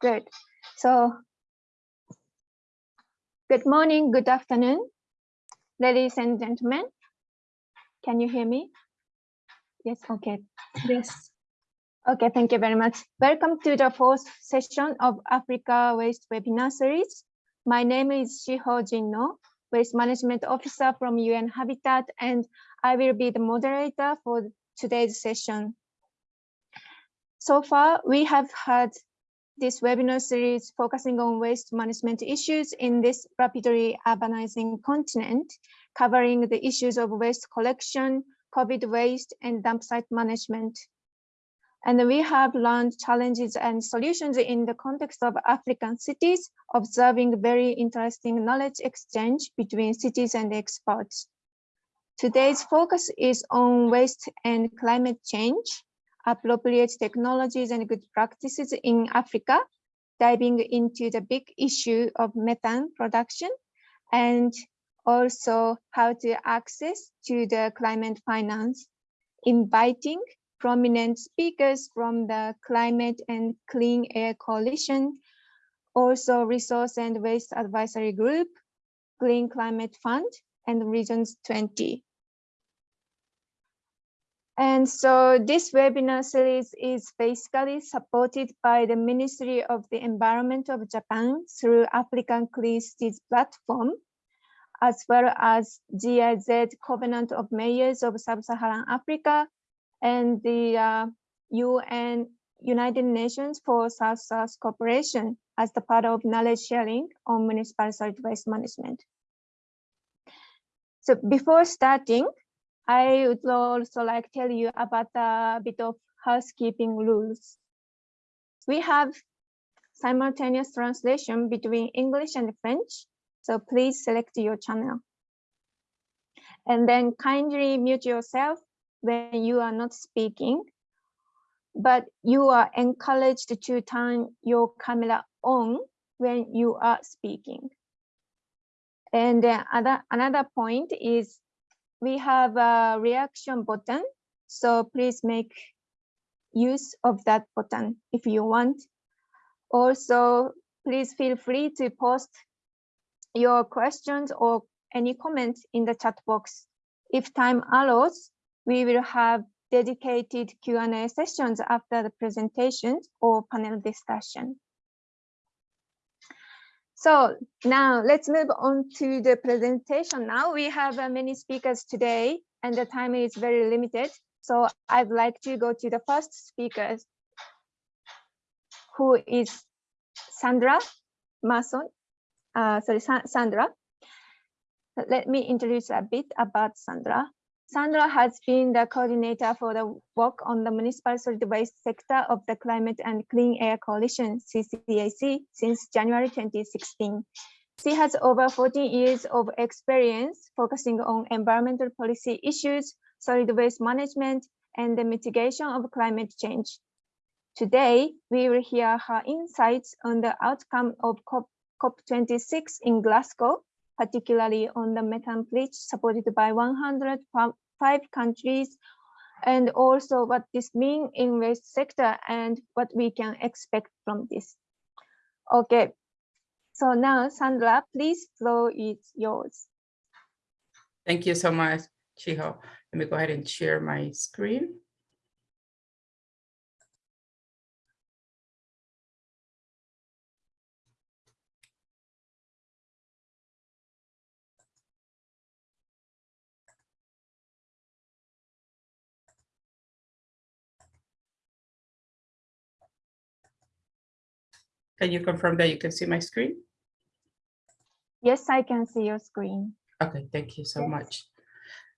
Good. So, good morning, good afternoon, ladies and gentlemen. Can you hear me? Yes, okay. Yes. Okay, thank you very much. Welcome to the fourth session of Africa Waste webinar series. My name is Shiho Jinno, Waste Management Officer from UN Habitat, and I will be the moderator for today's session. So far, we have had this webinar series focusing on waste management issues in this rapidly urbanizing continent, covering the issues of waste collection, COVID waste, and dump site management. And we have learned challenges and solutions in the context of African cities, observing very interesting knowledge exchange between cities and experts. Today's focus is on waste and climate change, appropriate technologies and good practices in Africa, diving into the big issue of methane production and also how to access to the climate finance, inviting prominent speakers from the Climate and Clean Air Coalition, also Resource and Waste Advisory Group, Green Climate Fund, and Regions 20. And so this webinar series is basically supported by the Ministry of the Environment of Japan through African Clean Cities platform, as well as GIZ Covenant of Mayors of Sub-Saharan Africa and the uh, UN United Nations for South-South Cooperation as the part of knowledge sharing on municipal solid waste management. So before starting, I would also like to tell you about a bit of housekeeping rules. We have simultaneous translation between English and French, so please select your channel. And then kindly mute yourself when you are not speaking, but you are encouraged to turn your camera on when you are speaking. And then other, another point is we have a reaction button. So please make use of that button if you want. Also, please feel free to post your questions or any comments in the chat box. If time allows, we will have dedicated Q&A sessions after the presentations or panel discussion. So now let's move on to the presentation. Now we have uh, many speakers today and the time is very limited. So I'd like to go to the first speaker, who is Sandra Mason. Uh, sorry, Sa Sandra. Let me introduce a bit about Sandra. Sandra has been the coordinator for the work on the municipal solid waste sector of the Climate and Clean Air Coalition, CCAC, since January 2016. She has over 14 years of experience focusing on environmental policy issues, solid waste management, and the mitigation of climate change. Today, we will hear her insights on the outcome of COP, COP26 in Glasgow, particularly on the methane pledge supported by 105 countries, and also what this means in waste sector and what we can expect from this. Okay, so now Sandra, please floor is yours. Thank you so much, Chiho. Let me go ahead and share my screen. Can you confirm that you can see my screen? Yes, I can see your screen. Okay, thank you so yes. much.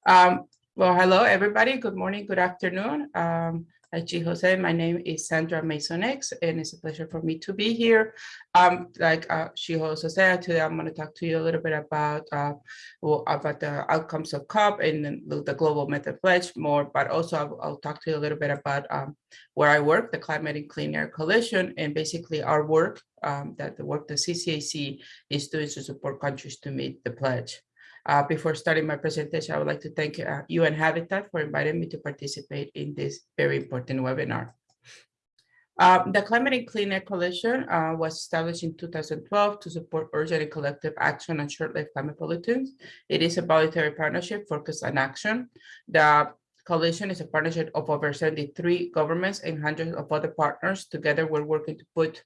Um, well, hello, everybody. Good morning, good afternoon. Um, G. Jose, my name is Sandra Mazo-Nix, and it's a pleasure for me to be here. Um, like uh. Jose said, today I'm going to talk to you a little bit about uh, well, about the outcomes of COP and the, Global Methane Pledge more, but also I'll, I'll, talk to you a little bit about um, where I work, the Climate and Clean Air Coalition, and basically our work, um, that the work the CCAC is doing to support countries to meet the pledge. Uh, before starting my presentation, I would like to thank uh, UN Habitat for inviting me to participate in this very important webinar. Um, the Climate and Clean Air Coalition uh, was established in 2012 to support urgent and collective action on short-lived climate pollutants. It is a voluntary partnership focused on action. The coalition is a partnership of over 73 governments and hundreds of other partners. Together, we're working to put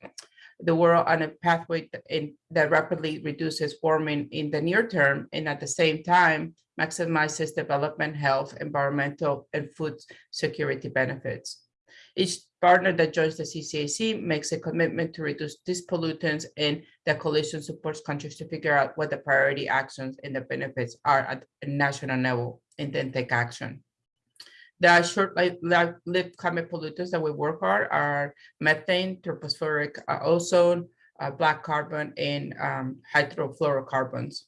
the world on a pathway in, that rapidly reduces warming in the near term and at the same time maximizes development, health, environmental, and food security benefits. Each partner that joins the CCAC makes a commitment to reduce these pollutants and the coalition supports countries to figure out what the priority actions and the benefits are at a national level and then take action. The short-lived climate pollutants that we work on are methane, tropospheric uh, ozone, uh, black carbon, and um, hydrofluorocarbons.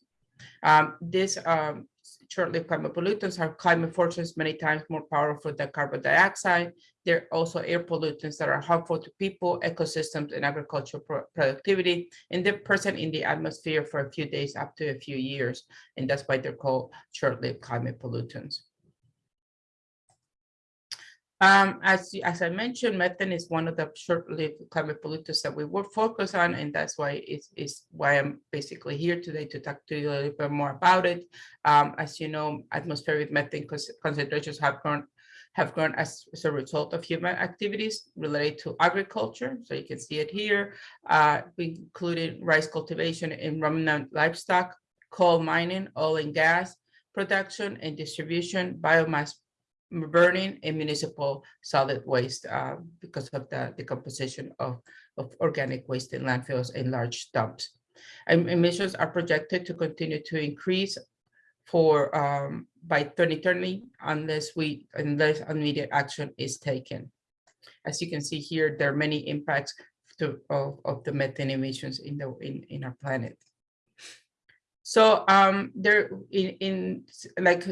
Um, these um, short-lived climate pollutants are climate forces many times more powerful than carbon dioxide. They're also air pollutants that are harmful to people, ecosystems, and agricultural pro productivity, and they're present in the atmosphere for a few days up to a few years, and that's why they're called short-lived climate pollutants. Um, as, as I mentioned, methane is one of the short-lived climate pollutants that we will focus on, and that's why it's, it's why I'm basically here today to talk to you a little bit more about it. Um, as you know, atmospheric methane concentrations have grown have grown as, as, a result of human activities related to agriculture. So you can see it here. Uh, we included rice cultivation in ruminant livestock, coal mining, oil and gas production and distribution, biomass burning and municipal solid waste uh, because of the decomposition of, of organic waste in landfills and large dumps. Emissions are projected to continue to increase for um, by 2030 unless we unless immediate action is taken. As you can see here, there are many impacts to, of, of the methane emissions in the in, in our planet. So um, there in, in like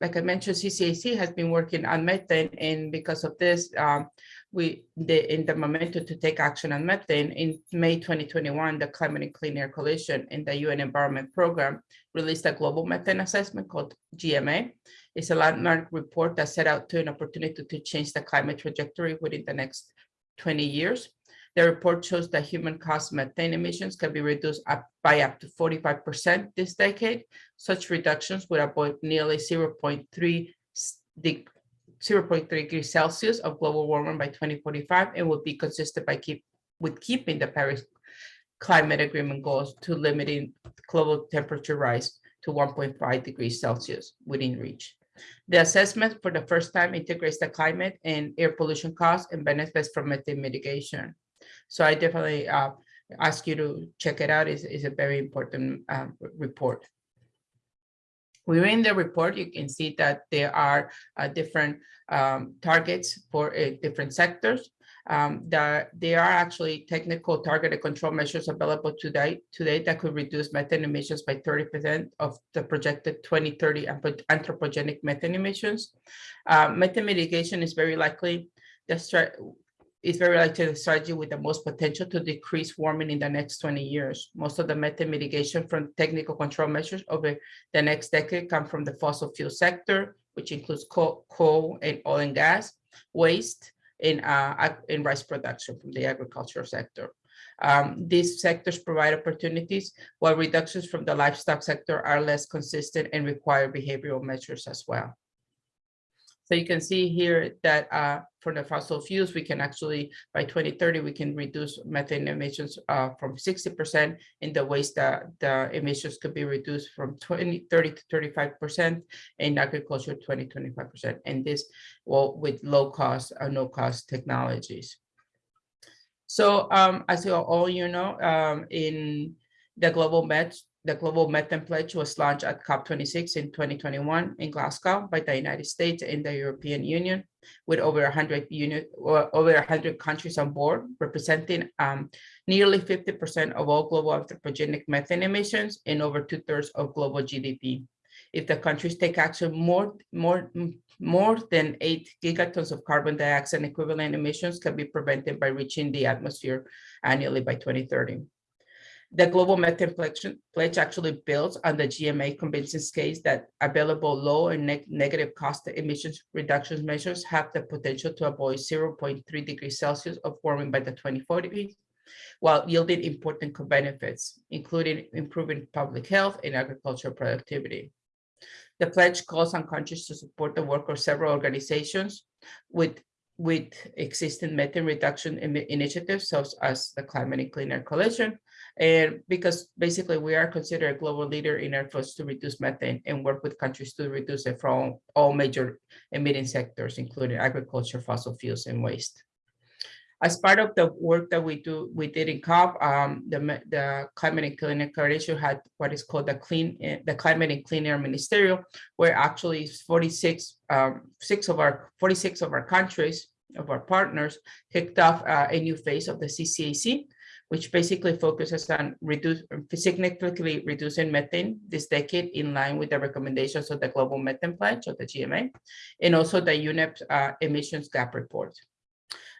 like I mentioned, CCAC has been working on methane, and because of this, um, we the in the momentum to take action on methane in May 2021, the Climate and Clean Air Coalition and the UN Environment Program released a global methane assessment called GMA. It's a landmark report that set out to an opportunity to change the climate trajectory within the next 20 years. The report shows that human caused methane emissions can be reduced up by up to 45% this decade. Such reductions would avoid nearly 0.3 0.3 degrees Celsius of global warming by 2045 and would be consistent by keep with keeping the Paris climate agreement goals to limiting global temperature rise to 1.5 degrees Celsius within reach. The assessment for the first time integrates the climate and air pollution costs and benefits from methane mitigation. So I definitely uh, ask you to check it out. It's, it's a very important uh, report. Within the report, you can see that there are uh, different um, targets for uh, different sectors. Um, that there are actually technical targeted control measures available today, today that could reduce methane emissions by 30% of the projected 2030 anthropogenic methane emissions. Uh, methane mitigation is very likely the is very likely the strategy with the most potential to decrease warming in the next 20 years. Most of the methane mitigation from technical control measures over the next decade come from the fossil fuel sector, which includes coal, coal and oil and gas, waste, and, uh, in rice production from the agricultural sector. Um, these sectors provide opportunities, while reductions from the livestock sector are less consistent and require behavioral measures as well. So you can see here that uh, for the fossil fuels, we can actually, by 2030, we can reduce methane emissions uh, from 60% in the waste that the emissions could be reduced from 20, 30 to 35%, in agriculture, 20, 25%. And this well, with low cost or no cost technologies. So um, as you all you know, um, in the global met the Global Methane Pledge was launched at COP26 in 2021 in Glasgow by the United States and the European Union, with over 100 unit, over 100 countries on board, representing um, nearly 50% of all global anthropogenic methane emissions and over two thirds of global GDP. If the countries take action, more, more, more than eight gigatons of carbon dioxide equivalent emissions can be prevented by reaching the atmosphere annually by 2030. The Global Methane Pledge, actually builds on the GMA conventions case that available low and neg negative cost emissions reduction measures have the potential to avoid 0.3 degrees Celsius of warming by the 2040s, while yielding important benefits, including improving public health and agricultural productivity. The pledge calls on countries to support the work of several organizations with with existing methane reduction initiatives such as the Climate and Clean Air Coalition. And because basically we are considered a global leader in efforts to reduce methane and work with countries to reduce it from all major emitting sectors, including agriculture, fossil fuels, and waste. As part of the work that we do, we did in COP, um, the, the Climate and Clean Air Coalition had what is called the clean, eh, the Climate and Clean Air Ministerial, where actually 46, um, six of our 46 of our countries, of our partners, kicked off uh, a new phase of the CCAC, which basically focuses on reduce, significantly reducing methane this decade in line with the recommendations of the Global Methane Pledge of the GMA, and also the UNEP uh, emissions gap report.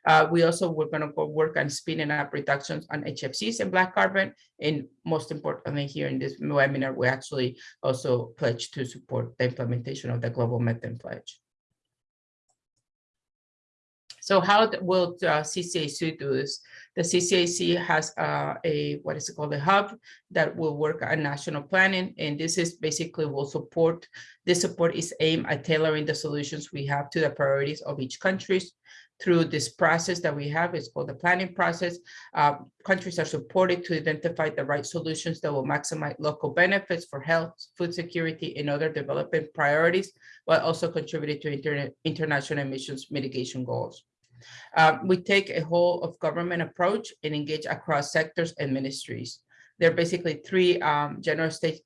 Uh, we also were going to go work on speeding up reductions on HFCs and black carbon. And most importantly, here in this webinar, we actually also pledge to support the implementation of the Global Methane Pledge. So how will the CCAC do this? The CCAC has uh, a, what is it called, a hub that will work on national planning. And this is basically will support, this support is aimed at tailoring the solutions we have to the priorities of each countries through this process that we have, it's called the planning process. Uh, countries are supported to identify the right solutions that will maximize local benefits for health, food security, and other development priorities, while also contributing to inter international emissions mitigation goals. Uh, we take a whole of government approach and engage across sectors and ministries. There are basically three um, general state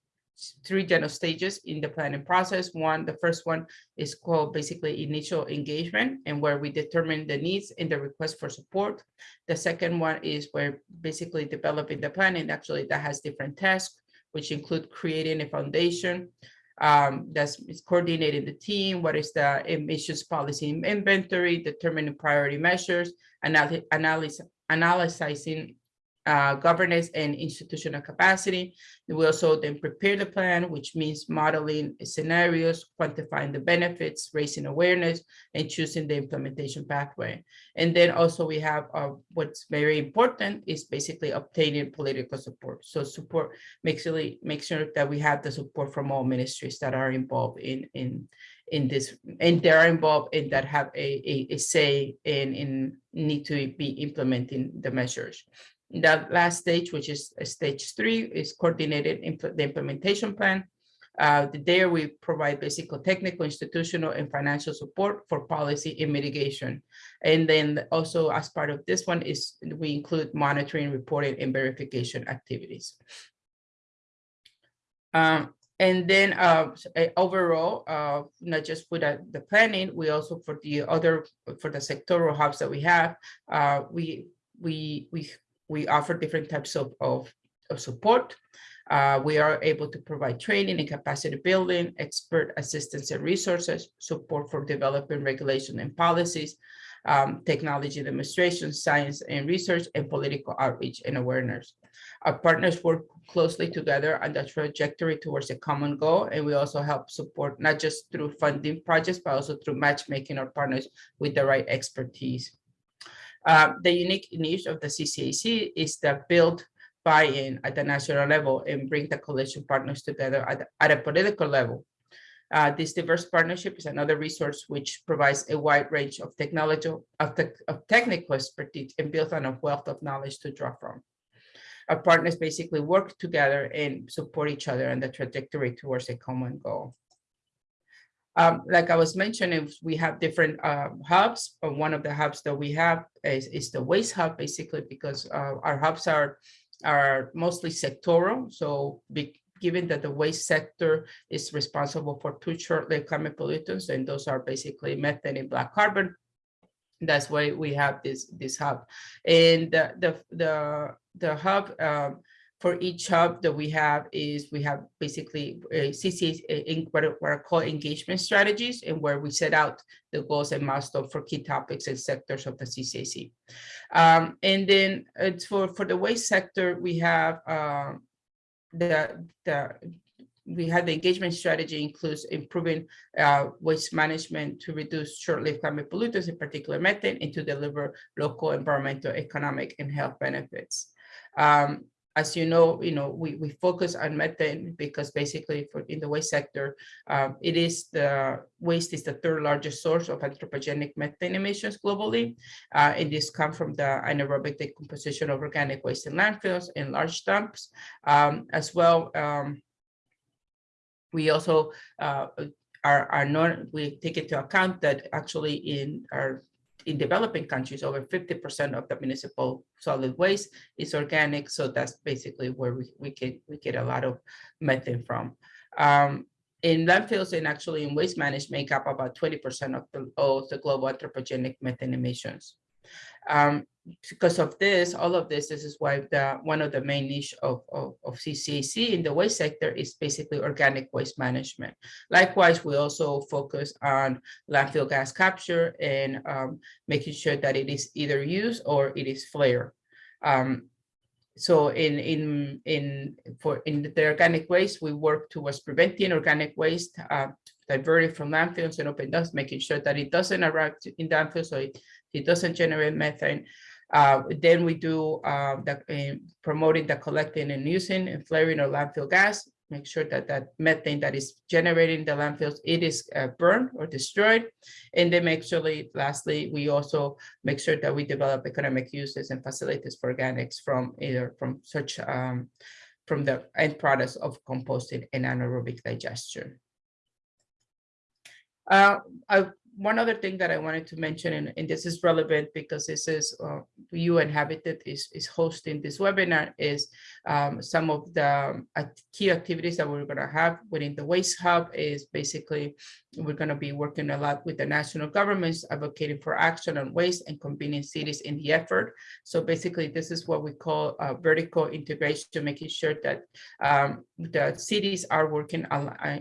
three general stages in the planning process. One, the first one is called basically initial engagement and where we determine the needs and the request for support. The second one is where basically developing the plan and actually that has different tasks, which include creating a foundation um, that's coordinating the team, what is the emissions policy inventory, determining priority measures, analy analysis, analyzing uh, governance and institutional capacity. We also then prepare the plan, which means modeling scenarios, quantifying the benefits, raising awareness, and choosing the implementation pathway. And then also we have uh, what's very important is basically obtaining political support. So support makes really make sure that we have the support from all ministries that are involved in in in this and they are involved in that have a, a, a say in in need to be implementing the measures the last stage, which is stage three, is coordinated impl the implementation plan. Uh, there we provide basic technical, institutional, and financial support for policy and mitigation. And then also as part of this one is we include monitoring, reporting, and verification activities. Um, and then uh, overall, uh, not just for the, the planning, we also for the other, for the sectoral hubs that we have, uh, we we we we offer different types of, of, of support. Uh, we are able to provide training and capacity building, expert assistance and resources, support for developing regulation and policies, um, technology demonstration, science and research, and political outreach and awareness. Our partners work closely together on the trajectory towards a common goal, and we also help support not just through funding projects, but also through matchmaking our partners with the right expertise. Uh, the unique niche of the CCAC is to build buy-in at the national level and bring the coalition partners together at, at a political level. Uh, this diverse partnership is another resource which provides a wide range of technology of, te of technical expertise and built on a wealth of knowledge to draw from. Our partners basically work together and support each other on the trajectory towards a common goal. Um, like I was mentioning, we have different uh, hubs. One of the hubs that we have is, is the waste hub, basically, because uh, our hubs are are mostly sectoral. So be, given that the waste sector is responsible for two short-lived climate pollutants, and those are basically methane and black carbon, that's why we have this this hub. And the the the, the hub um, for each hub that we have is we have basically a CCA in what are, called engagement strategies and where we set out the goals and milestones for key topics and sectors of the CCAC. Um, and then it's for, for the waste sector, we have uh, the, the we have the engagement strategy includes improving uh, waste management to reduce short-lived climate pollutants, in particular methane, and to deliver local environmental, economic, and health benefits. Um, as you know, you know, we, we focus on methane because basically for in the waste sector, um, it is the waste is the third largest source of anthropogenic methane emissions globally. Uh, and this comes from the anaerobic decomposition of organic waste in landfills and large dumps. Um, as well, um, we also uh, are, are not, we take into account that actually in our in developing countries, over 50% of the municipal solid waste is organic. So that's basically where we, we get we get a lot of methane from. Um, in landfills and actually in waste management make up about 20% of the, of the global anthropogenic methane emissions. Um, because of this, all of this, this is why the one of the main niche of, of, of CCAC in the waste sector is basically organic waste management. Likewise, we also focus on landfill gas capture and um, making sure that it is either used or it is flared. Um, so in in in for in the organic waste, we work towards preventing organic waste, uh, diverting from landfills and open dust, making sure that it doesn't arrive in landfills, so it, it doesn't generate methane. Uh, then we do uh, the, uh, promoting the collecting and using and flaring of landfill gas, make sure that that methane that is generated in the landfills, it is uh, burned or destroyed. And then make sure, lastly, we also make sure that we develop economic uses and facilities for organics from either from such um, from the end products of composting and anaerobic digestion. Uh, I one other thing that I wanted to mention, and, and this is relevant because this is uh, UN Habitat is, is hosting this webinar, is um, some of the uh, key activities that we're going to have within the Waste Hub is basically we're going to be working a lot with the national governments advocating for action on waste and convening cities in the effort. So basically, this is what we call uh, vertical integration, making sure that um, the cities are working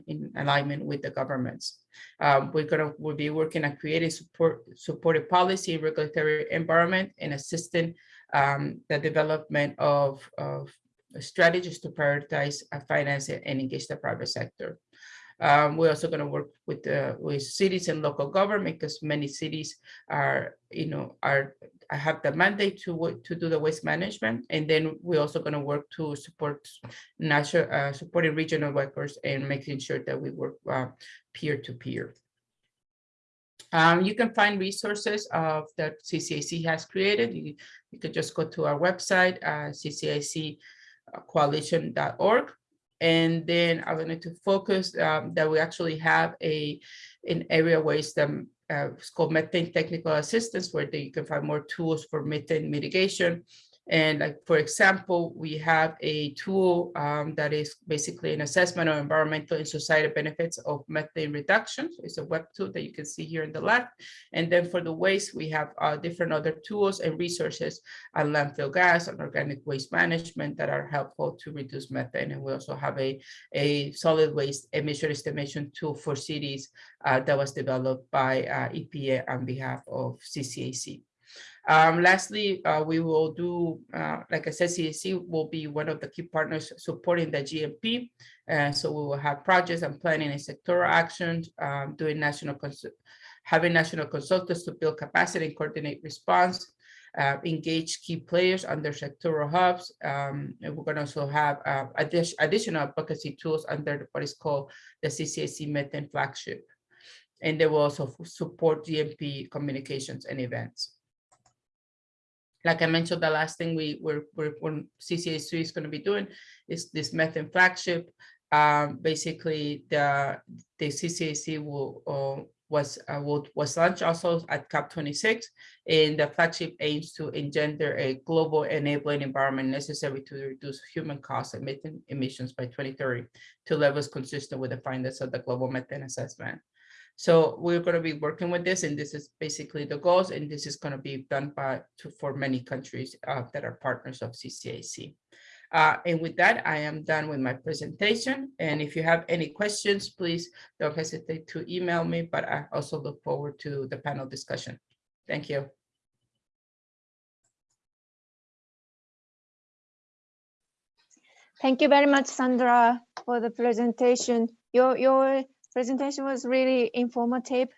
in alignment with the governments. Um, we're gonna we'll be working on creating support supportive policy, regulatory environment, and assisting um, the development of, of strategies to prioritize uh, finance and engage the private sector. Um, we're also going to work with the with cities and local government because many cities are, you know, are have the mandate to to do the waste management, and then we're also going to work to support national uh, supporting regional workers and making sure that we work uh, peer to peer. Um, you can find resources of that CCAC has created. You, you could just go to our website, uh, ccaccoalition.org. And then I wanted to focus um, that we actually have a an area waste um, uh, it's called methane technical assistance, where you can find more tools for methane mitigation and like, for example, we have a tool um, that is basically an assessment of environmental and societal benefits of methane reduction. It's a web tool that you can see here in the left. And then for the waste, we have uh, different other tools and resources on landfill gas and organic waste management that are helpful to reduce methane. And we also have a, a solid waste emission estimation tool for cities uh, that was developed by uh, EPA on behalf of CCAC. Um, lastly, uh, we will do, uh, like I said, CAC will be one of the key partners supporting the GMP. And so we will have projects and planning and sectoral actions, um, doing national, having national consultants to build capacity and coordinate response, uh, engage key players under sectoral hubs. Um, and we're going to also have uh, addi additional advocacy tools under what is called the CCAC Methane flagship. And they will also support GMP communications and events like I mentioned, the last thing we were, we're, we're CCAC is going to be doing is this methane flagship. Um, basically, the the CCAC will uh, was uh, will, was launched also at COP26, and the flagship aims to engender a global enabling environment necessary to reduce human costs and methane emissions by 2030 to levels consistent with the findings of the global methane assessment. So we're going to be working with this, and this is basically the goals, and this is going to be done by to, for many countries uh, that are partners of CCAC. Uh, and with that, I am done with my presentation. And if you have any questions, please don't hesitate to email me, but I also look forward to the panel discussion. Thank you. Thank you very much, Sandra, for the presentation. Your, your presentation was really informative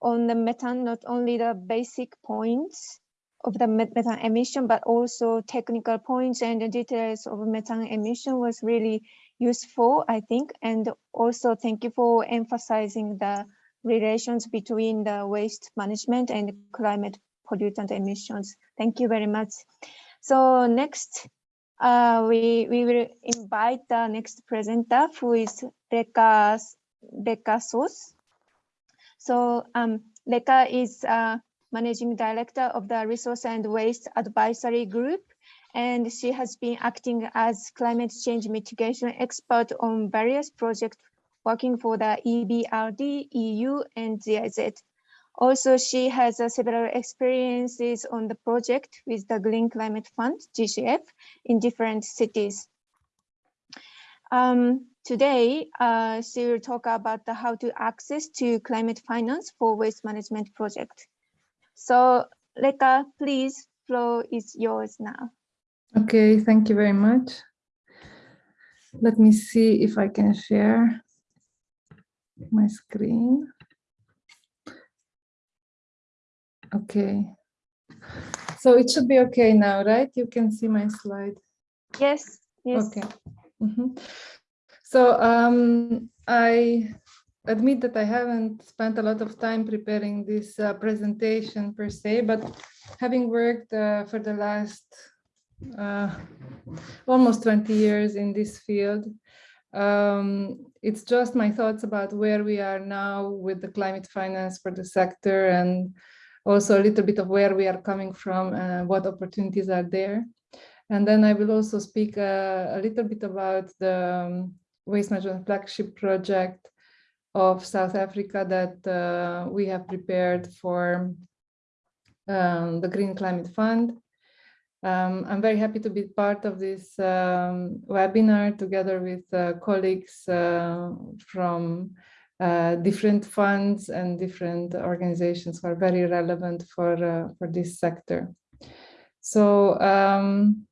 on the methane, not only the basic points of the methane emission, but also technical points and the details of methane emission was really useful, I think. And also thank you for emphasizing the relations between the waste management and climate pollutant emissions. Thank you very much. So next, uh, we, we will invite the next presenter who is Reka, Reka Soós. So um, Reka is uh, managing director of the Resource and Waste Advisory Group, and she has been acting as climate change mitigation expert on various projects working for the EBRD, EU, and GIZ. Also, she has uh, several experiences on the project with the Green Climate Fund, GCF, in different cities. Um, today, uh, she will talk about the how to access to climate finance for waste management project. So, Leka, please, floor is yours now. Okay, thank you very much. Let me see if I can share my screen. Okay. So it should be okay now, right? You can see my slide. Yes, yes. Okay. Mm -hmm. So um, I admit that I haven't spent a lot of time preparing this uh, presentation per se, but having worked uh, for the last uh, almost 20 years in this field, um, it's just my thoughts about where we are now with the climate finance for the sector and also a little bit of where we are coming from and what opportunities are there. And then I will also speak uh, a little bit about the um, waste management flagship project of South Africa that uh, we have prepared for um, the Green Climate Fund. Um, I'm very happy to be part of this um, webinar together with uh, colleagues uh, from uh, different funds and different organizations who are very relevant for, uh, for this sector. So um,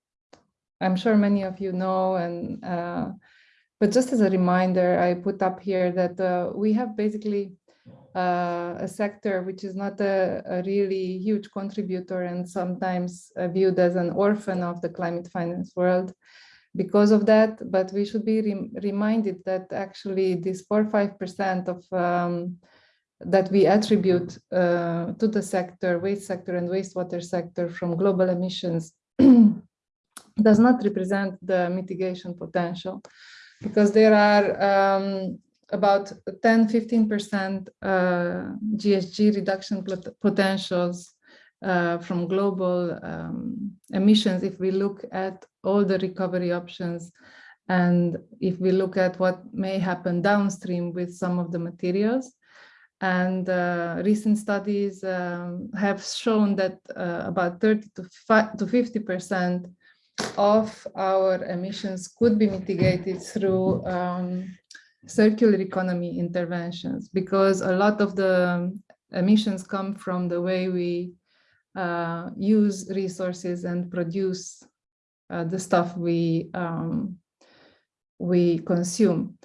I'm sure many of you know, and uh, but just as a reminder, I put up here that uh, we have basically uh, a sector which is not a, a, really huge contributor and sometimes viewed as an orphan of the climate finance world because of that, but we should be re reminded that actually this 4 5% of um, that we attribute uh, to the sector, waste sector and wastewater sector from global emissions does not represent the mitigation potential because there are um, about 10, 15% uh, GHG reduction potentials uh, from global um, emissions if we look at all the recovery options and if we look at what may happen downstream with some of the materials. And uh, recent studies um, have shown that uh, about 30 to 50% of our emissions could be mitigated through um, circular economy interventions because a lot of the emissions come from the way we uh, use resources and produce uh, the stuff we um, we consume.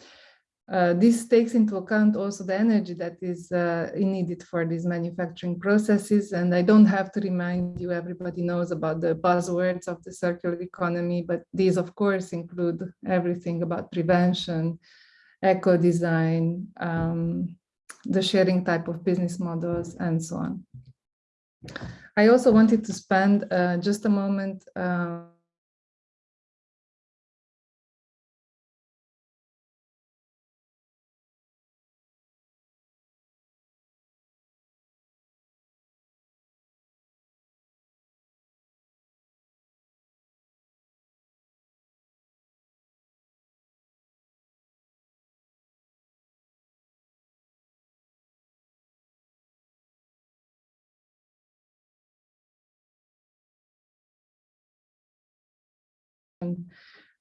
Uh, this takes into account also the energy that is uh, needed for these manufacturing processes. And I don't have to remind you, everybody knows about the buzzwords of the circular economy, but these of course include everything about prevention, eco-design, um, the sharing type of business models, and so on. I also wanted to spend uh, just a moment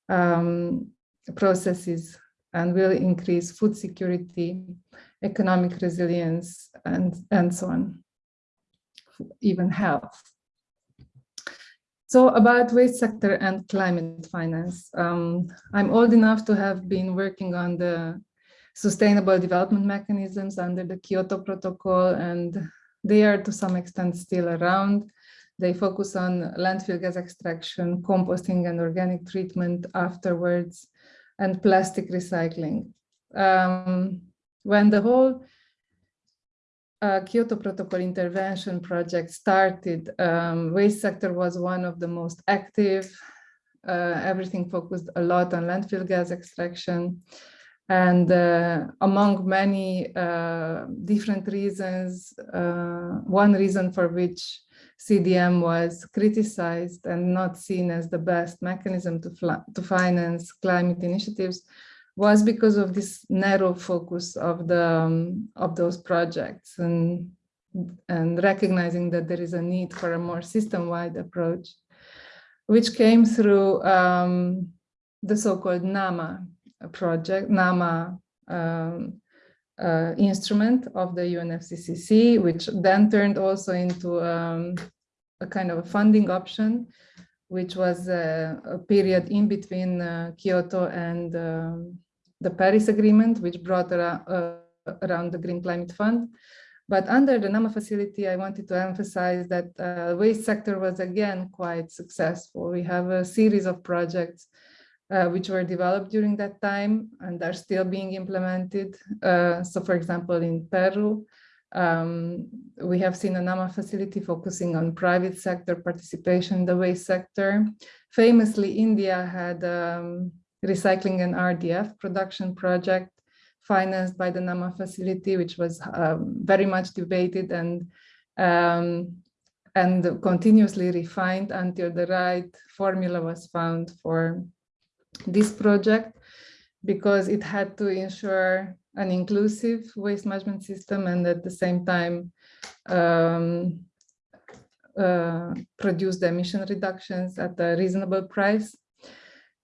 um, processes and will increase food security, economic resilience, and, and so on, even health. So about waste sector and climate finance. Um, I'm old enough to have been working on the sustainable development mechanisms under the Kyoto Protocol, and they are to some extent still around. They focus on landfill gas extraction, composting and organic treatment afterwards, and plastic recycling. Um, when the whole uh, Kyoto Protocol intervention project started, um, waste sector was one of the most active. Uh, everything focused a lot on landfill gas extraction. And uh, among many uh, different reasons, uh, one reason for which CDM was criticized and not seen as the best mechanism to, to finance climate initiatives was because of this narrow focus of the um, of those projects and and recognizing that there is a need for a more system-wide approach, which came through um, the so-called NAMA project, NAMA um, uh, instrument of the UNFCCC, which then turned also into um, a kind of a funding option, which was a, a period in between uh, Kyoto and um, the Paris Agreement, which brought around, uh, around the Green Climate Fund. But under the NAMA facility, I wanted to emphasize that uh, waste sector was again quite successful. We have a series of projects uh, which were developed during that time and are still being implemented. Uh, so for example, in Peru, um, we have seen a NAMA facility focusing on private sector participation in the waste sector. Famously, India had um, recycling and RDF production project financed by the NAMA facility, which was um, very much debated and um, and continuously refined until the right formula was found for this project because it had to ensure an inclusive waste management system and at the same time um, uh, produce the emission reductions at a reasonable price.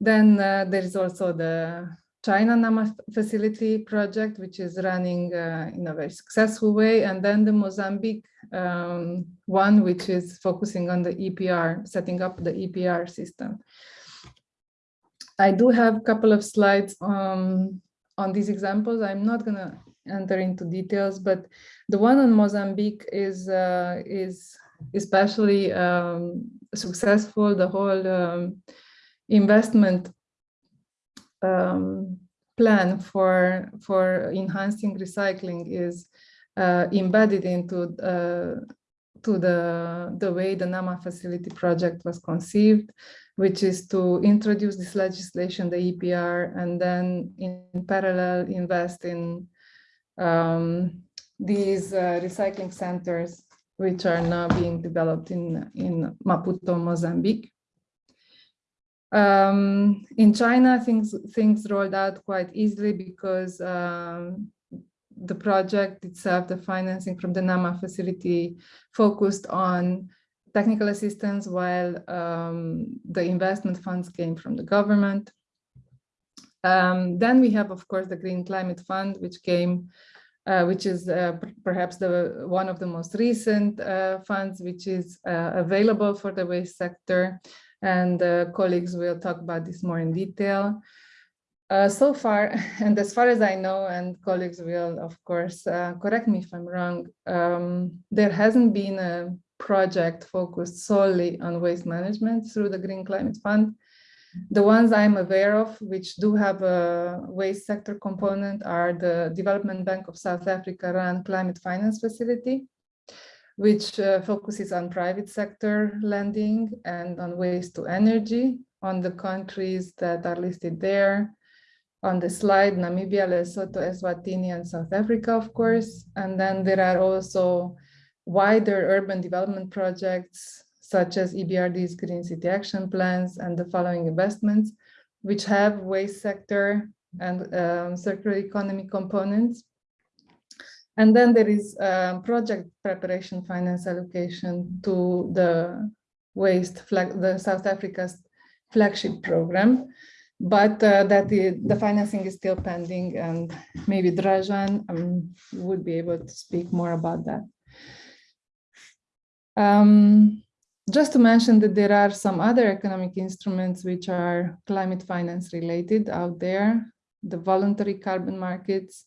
Then uh, there is also the China NAMA facility project, which is running uh, in a very successful way. And then the Mozambique um, one, which is focusing on the EPR, setting up the EPR system. I do have a couple of slides um, on these examples. I'm not going to enter into details, but the one on Mozambique is uh, is especially um, successful. The whole um, investment um, plan for for enhancing recycling is uh, embedded into uh, to the the way the NAMA facility project was conceived which is to introduce this legislation, the EPR, and then in parallel invest in um, these uh, recycling centers, which are now being developed in, in Maputo, Mozambique. Um, in China, things, things rolled out quite easily because um, the project itself, the financing from the NAMA facility focused on technical assistance while um, the investment funds came from the government. Um, then we have, of course, the Green Climate Fund, which came, uh, which is uh, perhaps the one of the most recent uh, funds, which is uh, available for the waste sector. And uh, colleagues will talk about this more in detail. Uh, so far, and as far as I know, and colleagues will, of course, correct me if I'm wrong, um, there hasn't been a project focused solely on waste management through the Green Climate Fund. The ones I'm aware of, which do have a waste sector component, are the Development Bank of South Africa run Climate Finance Facility, which uh, focuses on private sector lending and on waste to energy on the countries that are listed there. On the slide, Namibia, Lesotho, Eswatini, and South Africa, of course. And then there are also wider urban development projects such as EBRD's Green City Action Plans and the following investments, which have waste sector and um, circular economy components. And then there is um, project preparation finance allocation to the waste flag, the South Africa's flagship program. but uh, that the, the financing is still pending and maybe Dražan um, would be able to speak more about that. Um, just to mention that there are some other economic instruments which are climate finance related out there, the voluntary carbon markets,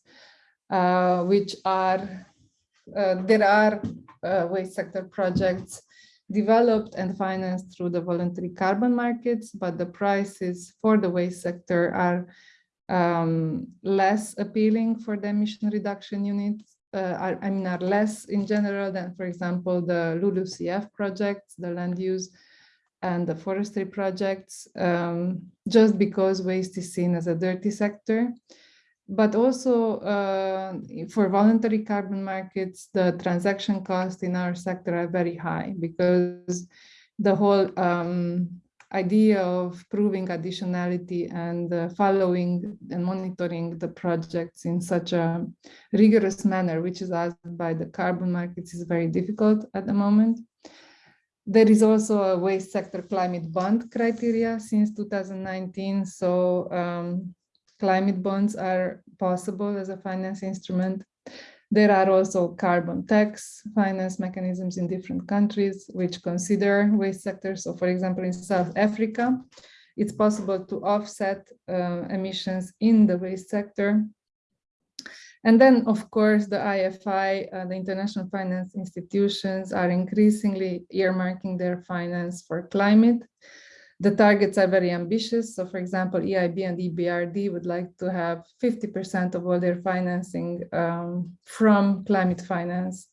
uh, which are, uh, there are uh, waste sector projects developed and financed through the voluntary carbon markets, but the prices for the waste sector are um, less appealing for the emission reduction units, are, I mean, are less in general than, for example, the LULUCF projects, the land use and the forestry projects, um, just because waste is seen as a dirty sector. But also uh, for voluntary carbon markets, the transaction costs in our sector are very high because the whole um, idea of proving additionality and uh, following and monitoring the projects in such a rigorous manner, which is asked by the carbon markets, is very difficult at the moment. There is also a waste sector climate bond criteria since 2019. So um, climate bonds are possible as a finance instrument. There are also carbon tax finance mechanisms in different countries which consider waste sectors. So for example, in South Africa, it's possible to offset uh, emissions in the waste sector. And then, of course, the IFI, uh, the international finance institutions are increasingly earmarking their finance for climate. The targets are very ambitious. So for example, EIB and EBRD would like to have 50% of all their financing um, from climate finance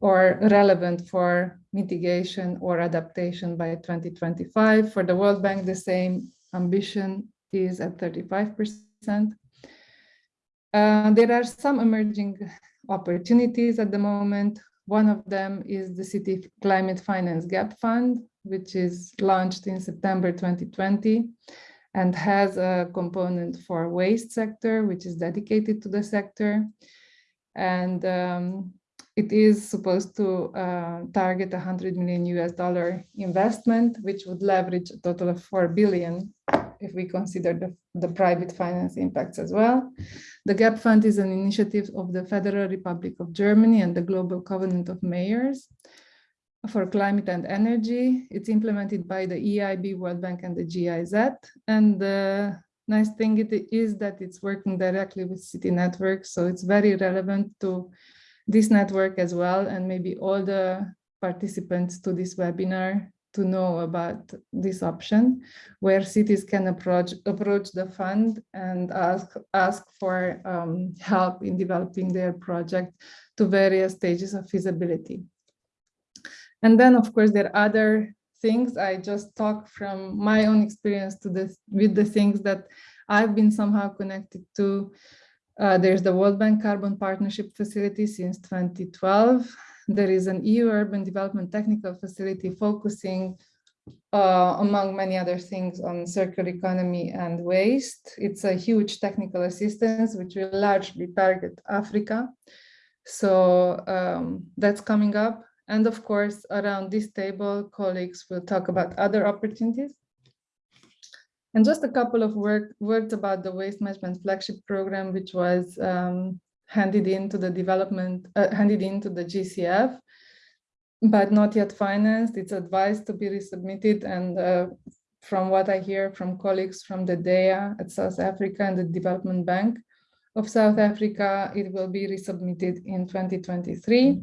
or relevant for mitigation or adaptation by 2025. For the World Bank, the same ambition is at 35%. Uh, there are some emerging opportunities at the moment. One of them is the City Climate Finance Gap Fund, which is launched in September 2020 and has a component for waste sector, which is dedicated to the sector. And um, it is supposed to uh, target 100 million US dollar investment, which would leverage a total of 4 billion if we consider the, the private finance impacts as well. The GAP Fund is an initiative of the Federal Republic of Germany and the Global Covenant of Mayors for climate and energy. It's implemented by the EIB, World Bank, and the GIZ. And the nice thing it is that it's working directly with city networks. So it's very relevant to this network as well. And maybe all the participants to this webinar to know about this option where cities can approach approach the fund and ask ask for um, help in developing their project to various stages of feasibility. And then, of course, there are other things. I just talk from my own experience to this with the things that I've been somehow connected to. Uh, there's the World Bank Carbon Partnership Facility since 2012. There is an EU Urban Development Technical Facility focusing, uh, among many other things, on circular economy and waste. It's a huge technical assistance, which will largely target Africa. So um, that's coming up. And of course, around this table, colleagues will talk about other opportunities. And just a couple of work, words about the waste management flagship program, which was um, handed into the development, uh, handed into the GCF, but not yet financed. It's advised to be resubmitted. And uh, from what I hear from colleagues from the DEA at South Africa and the Development Bank of South Africa, it will be resubmitted in 2023.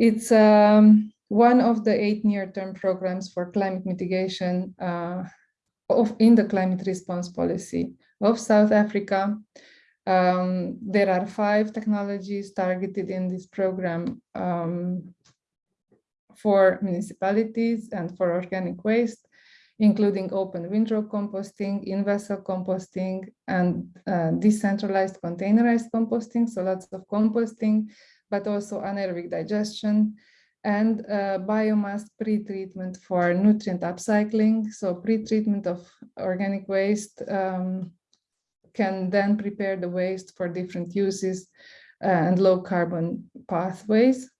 It's um, one of the eight near-term programs for climate mitigation uh, of, in the climate response policy of South Africa. Um, there are five technologies targeted in this program um, for municipalities and for organic waste, including open windrow composting, in-vessel composting, and uh, decentralized containerized composting, so lots of composting, but also anaerobic digestion and uh, biomass pre-treatment for nutrient upcycling. So pre-treatment of organic waste um, can then prepare the waste for different uses uh, and low carbon pathways.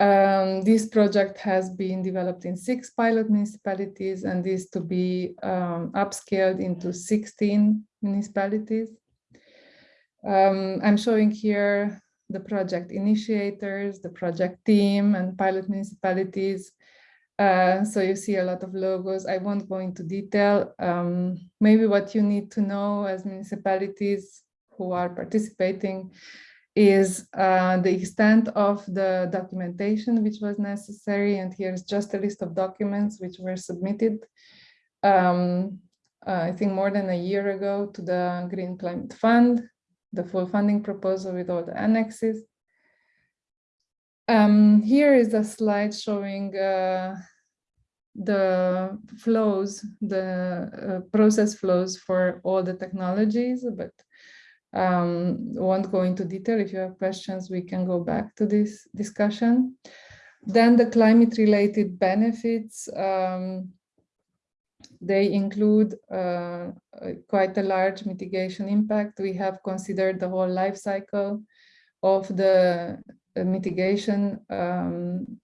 Um, this project has been developed in six pilot municipalities and is to be um, upscaled into 16 municipalities. Um, I'm showing here the project initiators, the project team and pilot municipalities. Uh, so you see a lot of logos. I won't go into detail. Um, maybe what you need to know as municipalities who are participating is uh, the extent of the documentation which was necessary. And here's just a list of documents which were submitted, um, uh, I think more than a year ago to the Green Climate Fund, the full funding proposal with all the annexes. Um, here is a slide showing uh, the flows, the uh, process flows for all the technologies, but um, won't go into detail. If you have questions, we can go back to this discussion. Then the climate related benefits, um, they include uh, quite a large mitigation impact. We have considered the whole life cycle of the mitigation, um,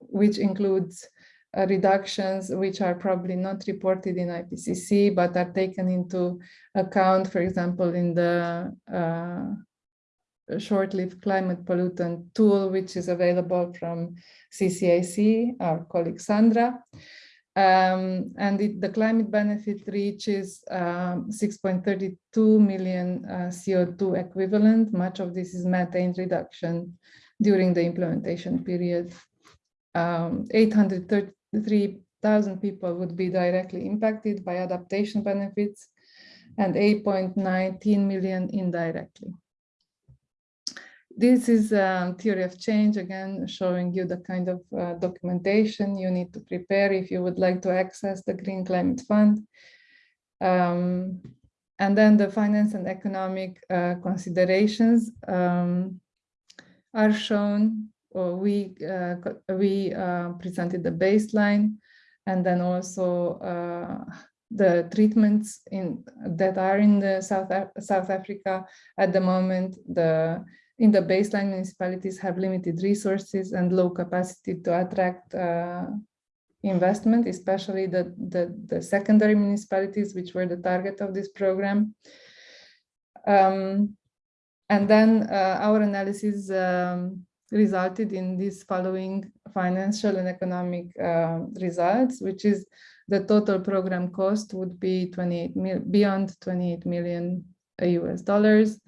which includes uh, reductions which are probably not reported in IPCC, but are taken into account, for example, in the uh, short-lived climate pollutant tool, which is available from CCAC, our colleague Sandra. Um, and it, the climate benefit reaches um, 6.32 million uh, CO2 equivalent. Much of this is methane reduction during the implementation period. Um, 830 3,000 people would be directly impacted by adaptation benefits and 8.19 million indirectly. This is a theory of change, again, showing you the kind of uh, documentation you need to prepare if you would like to access the Green Climate Fund. Um, and then the finance and economic uh, considerations um, are shown we uh, we uh, presented the baseline and then also uh, the treatments in that are in the South South Africa at the moment. The in the baseline municipalities have limited resources and low capacity to attract uh, investment, especially the, the, the secondary municipalities, which were the target of this program. Um, and then uh, our analysis um, resulted in these following financial and economic uh, results, which is the total program cost would be 28 mil beyond 28 million US dollars.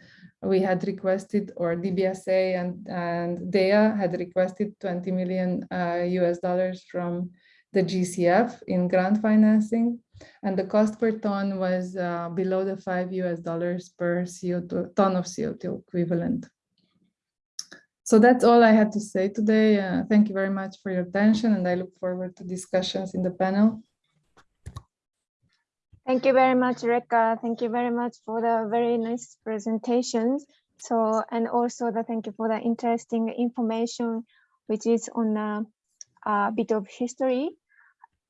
We had requested, or DBSA and, and DEA had requested 20 million uh, US dollars from the GCF in grant financing. And the cost per ton was uh, below the five US dollars per CO2, ton of CO2 equivalent. So that's all I had to say today. Uh, thank you very much for your attention and I look forward to discussions in the panel. Thank you very much, Reka. Thank you very much for the very nice presentations. So, and also the thank you for the interesting information, which is on a, a bit of history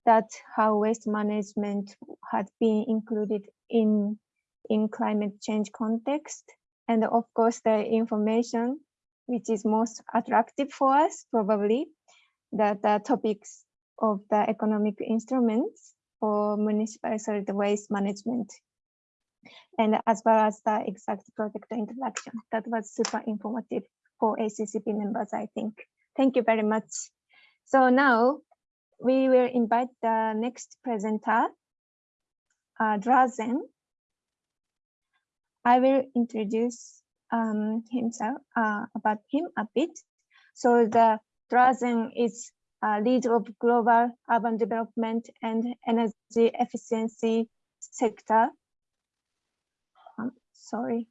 that how waste management had been included in, in climate change context. And of course, the information which is most attractive for us, probably, that the topics of the economic instruments for municipal solid waste management. And as well as the exact project introduction. That was super informative for ACCP members, I think. Thank you very much. So now we will invite the next presenter, uh, Drazen. I will introduce um, himself uh, about him a bit. So the Drazen is lead of global urban development and energy efficiency sector. Um, sorry,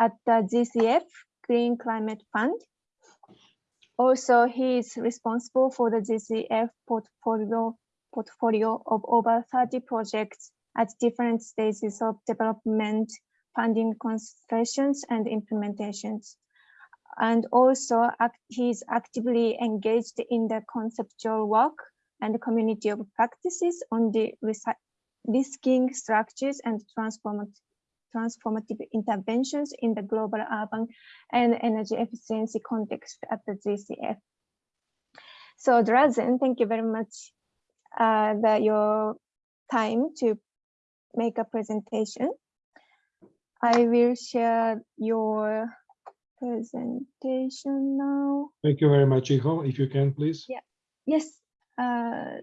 at the GCF Green Climate Fund. Also, he is responsible for the GCF portfolio portfolio of over 30 projects at different stages of development funding concentrations and implementations. And also act, he's actively engaged in the conceptual work and community of practices on the risking structures and transformative transformative interventions in the global urban and energy efficiency context at the GCF. So Drazen, thank you very much uh, that your time to make a presentation. I will share your presentation now. Thank you very much, Shiho. If you can, please. Yeah. Yes. Uh,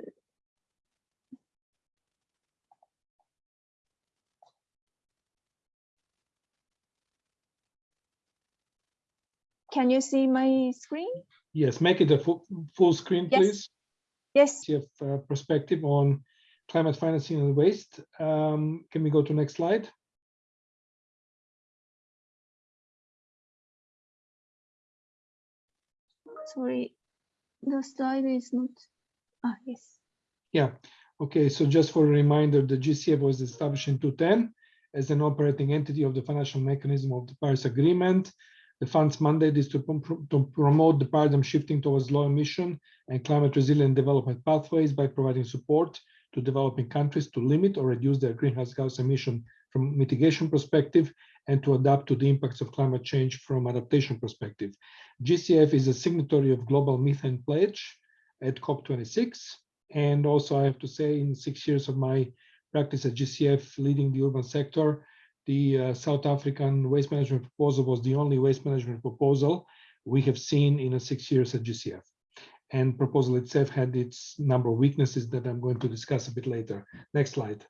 can you see my screen? Yes, make it a full, full screen, Yes. please. Yes. You have uh, perspective on climate financing and waste. Um, Can we go to next slide? Sorry, the slide is not. Ah, yes. Yeah, okay, so just for a reminder, the GCF was established in 2010 as an operating entity of the financial mechanism of the Paris Agreement. The fund's mandate is to, to promote the paradigm shifting towards low emission and climate resilient development pathways by providing support to developing countries to limit or reduce their greenhouse gas emission from mitigation perspective and to adapt to the impacts of climate change from adaptation perspective. GCF is a signatory of Global Methane Pledge at COP26 and also I have to say in six years of my practice at GCF leading the urban sector, the uh, South African waste management proposal was the only waste management proposal we have seen in a six years at GCF. And proposal itself had its number of weaknesses that I'm going to discuss a bit later. Next slide.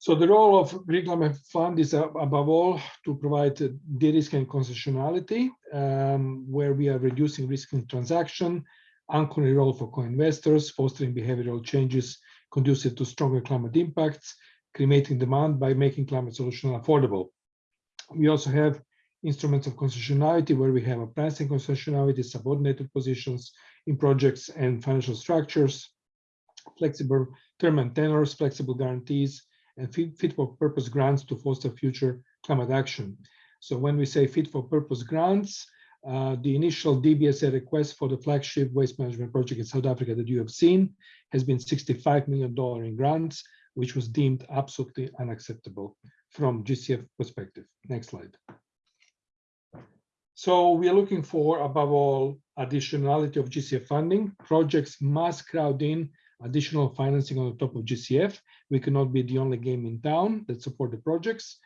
So the role of Climate Fund is uh, above all to provide uh, de-risk and concessionality, um, where we are reducing risk in transaction, anchoring role for co-investors, fostering behavioral changes conducive to stronger climate impacts, creating demand by making climate solution affordable. We also have instruments of concessionality where we have a pricing concessionality, subordinated positions in projects and financial structures, flexible term and tenors, flexible guarantees, and fit, for purpose grants to foster future climate action. So when we say fit for purpose grants, uh, the initial DBSA request for the flagship waste management project in South Africa that you have seen has been $65 million in grants, which was deemed absolutely unacceptable from GCF perspective. Next slide. So we are looking for, above all, additionality of GCF funding. Projects must crowd in additional financing on the top of GCF. We cannot be the only game in town that support the projects.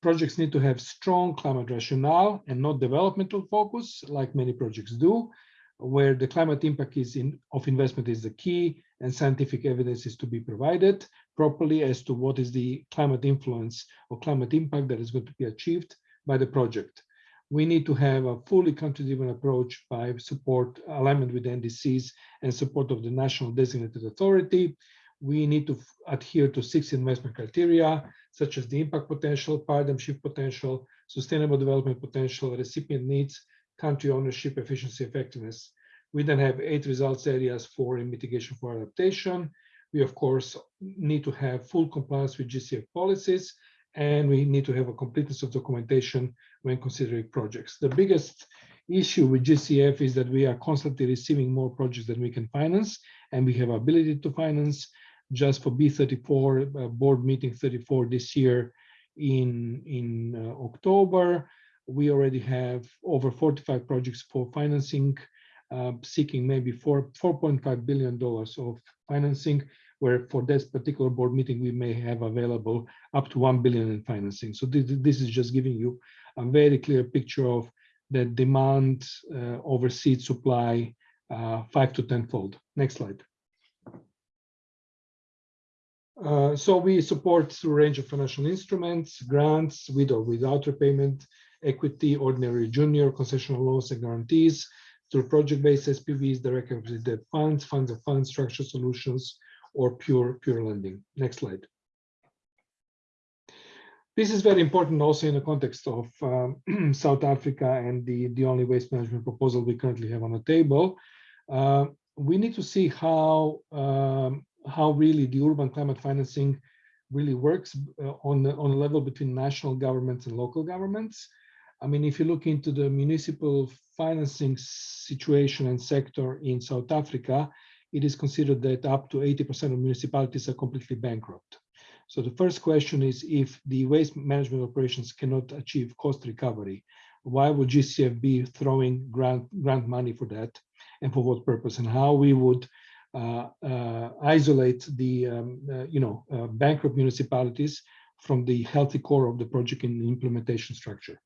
Projects need to have strong climate rationale and not developmental focus, like many projects do, where the climate impact is in, of investment is the key and scientific evidence is to be provided properly as to what is the climate influence or climate impact that is going to be achieved by the project. We need to have a fully country-driven approach by support alignment with NDCs and support of the national designated authority. We need to adhere to six investment criteria, such as the impact potential, paradigm shift potential, sustainable development potential, recipient needs, country ownership, efficiency, effectiveness. We then have eight results areas for mitigation for adaptation. We, of course, need to have full compliance with GCF policies, and we need to have a completeness of documentation when considering projects. The biggest issue with GCF is that we are constantly receiving more projects than we can finance, and we have ability to finance just for B34 uh, board meeting 34 this year in, in uh, October. We already have over 45 projects for financing, uh, seeking maybe four, $4.5 billion of financing, where for this particular board meeting, we may have available up to 1 billion in financing. So this, this is just giving you a very clear picture of the demand uh, over seed supply uh, five to tenfold. Next slide. Uh, so we support through a range of financial instruments, grants, with or without repayment, equity, ordinary junior, concessional loans and guarantees, through project-based SPVs, direct debt funds, funds of funds, structure solutions, or pure pure lending. Next slide. This is very important also in the context of um, South Africa and the, the only waste management proposal we currently have on the table. Uh, we need to see how um, how really the urban climate financing really works uh, on the, on a level between national governments and local governments. I mean, if you look into the municipal financing situation and sector in South Africa, it is considered that up to 80% of municipalities are completely bankrupt. So the first question is if the waste management operations cannot achieve cost recovery, why would GCF be throwing grant, grant money for that and for what purpose and how we would uh, uh, isolate the um, uh, you know uh, bankrupt municipalities from the healthy core of the project in implementation structure.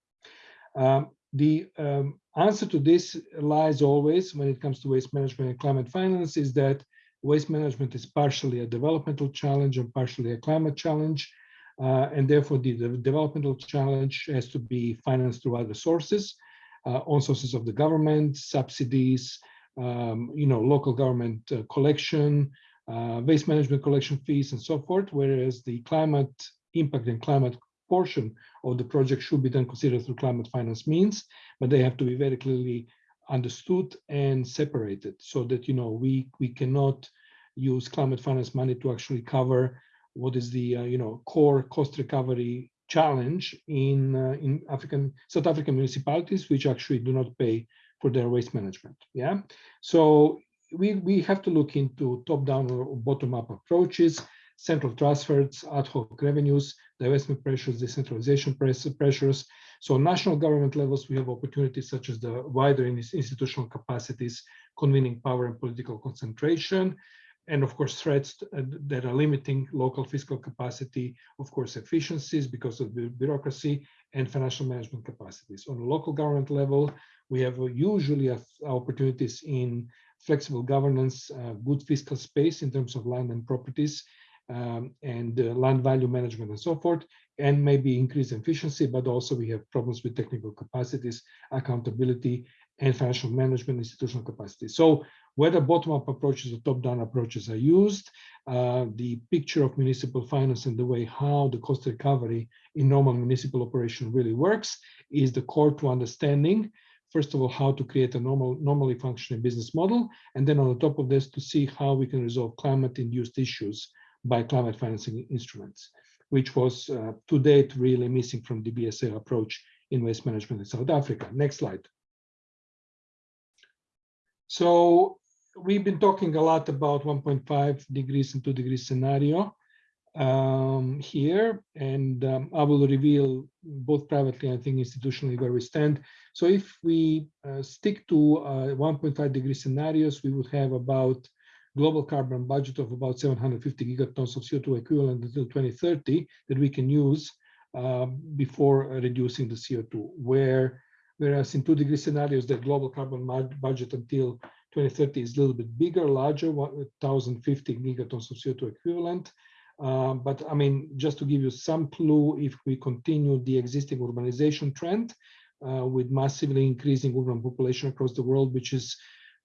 Um, the um, answer to this lies always when it comes to waste management and climate finance is that waste management is partially a developmental challenge and partially a climate challenge. Uh, and therefore the, the, developmental challenge has to be financed through other sources, uh, on sources of the government, subsidies, um, you know, local government uh, collection, uh, waste management collection fees and so forth, whereas the climate impact and climate portion of the project should be then considered through climate finance means, but they have to be very clearly understood and separated so that, you know, we, we cannot use climate finance money to actually cover what is the, uh, you know, core cost recovery challenge in, uh, in African, South African municipalities, which actually do not pay for their waste management. Yeah. So we, we have to look into top-down or bottom-up approaches, central transfers, ad hoc revenues, divestment pressures, decentralization pressures. So national government levels, we have opportunities such as the wider institutional capacities, convening power and political concentration, and of course threats that are limiting local fiscal capacity, of course efficiencies because of bureaucracy and financial management capacities. On the local government level, we have usually opportunities in flexible governance, uh, good fiscal space in terms of land and properties, um, and uh, land value management and so forth, and maybe increase efficiency, but also we have problems with technical capacities, accountability, and financial management institutional capacity. So whether bottom-up approaches or top-down approaches are used, uh, the picture of municipal finance and the way how the cost recovery in normal municipal operation really works is the core to understanding first of all, how to create a normal, normally functioning business model, and then on the top of this, to see how we can resolve climate-induced issues by climate financing instruments, which was uh, to date really missing from the BSA approach in waste management in South Africa. Next slide. So we've been talking a lot about 1.5 degrees and 2 degrees scenario um, here, and um, I will reveal both privately, and I think institutionally where we stand. So if we uh, stick to uh, 1.5 degree scenarios, we would have about global carbon budget of about 750 gigatons of CO2 equivalent until 2030 that we can use uh, before reducing the CO2, where whereas in two degree scenarios, the global carbon budget until 2030 is a little bit bigger, larger, 1,050 gigatons of CO2 equivalent. Uh, but I mean, just to give you some clue, if we continue the existing urbanization trend uh, with massively increasing urban population across the world, which is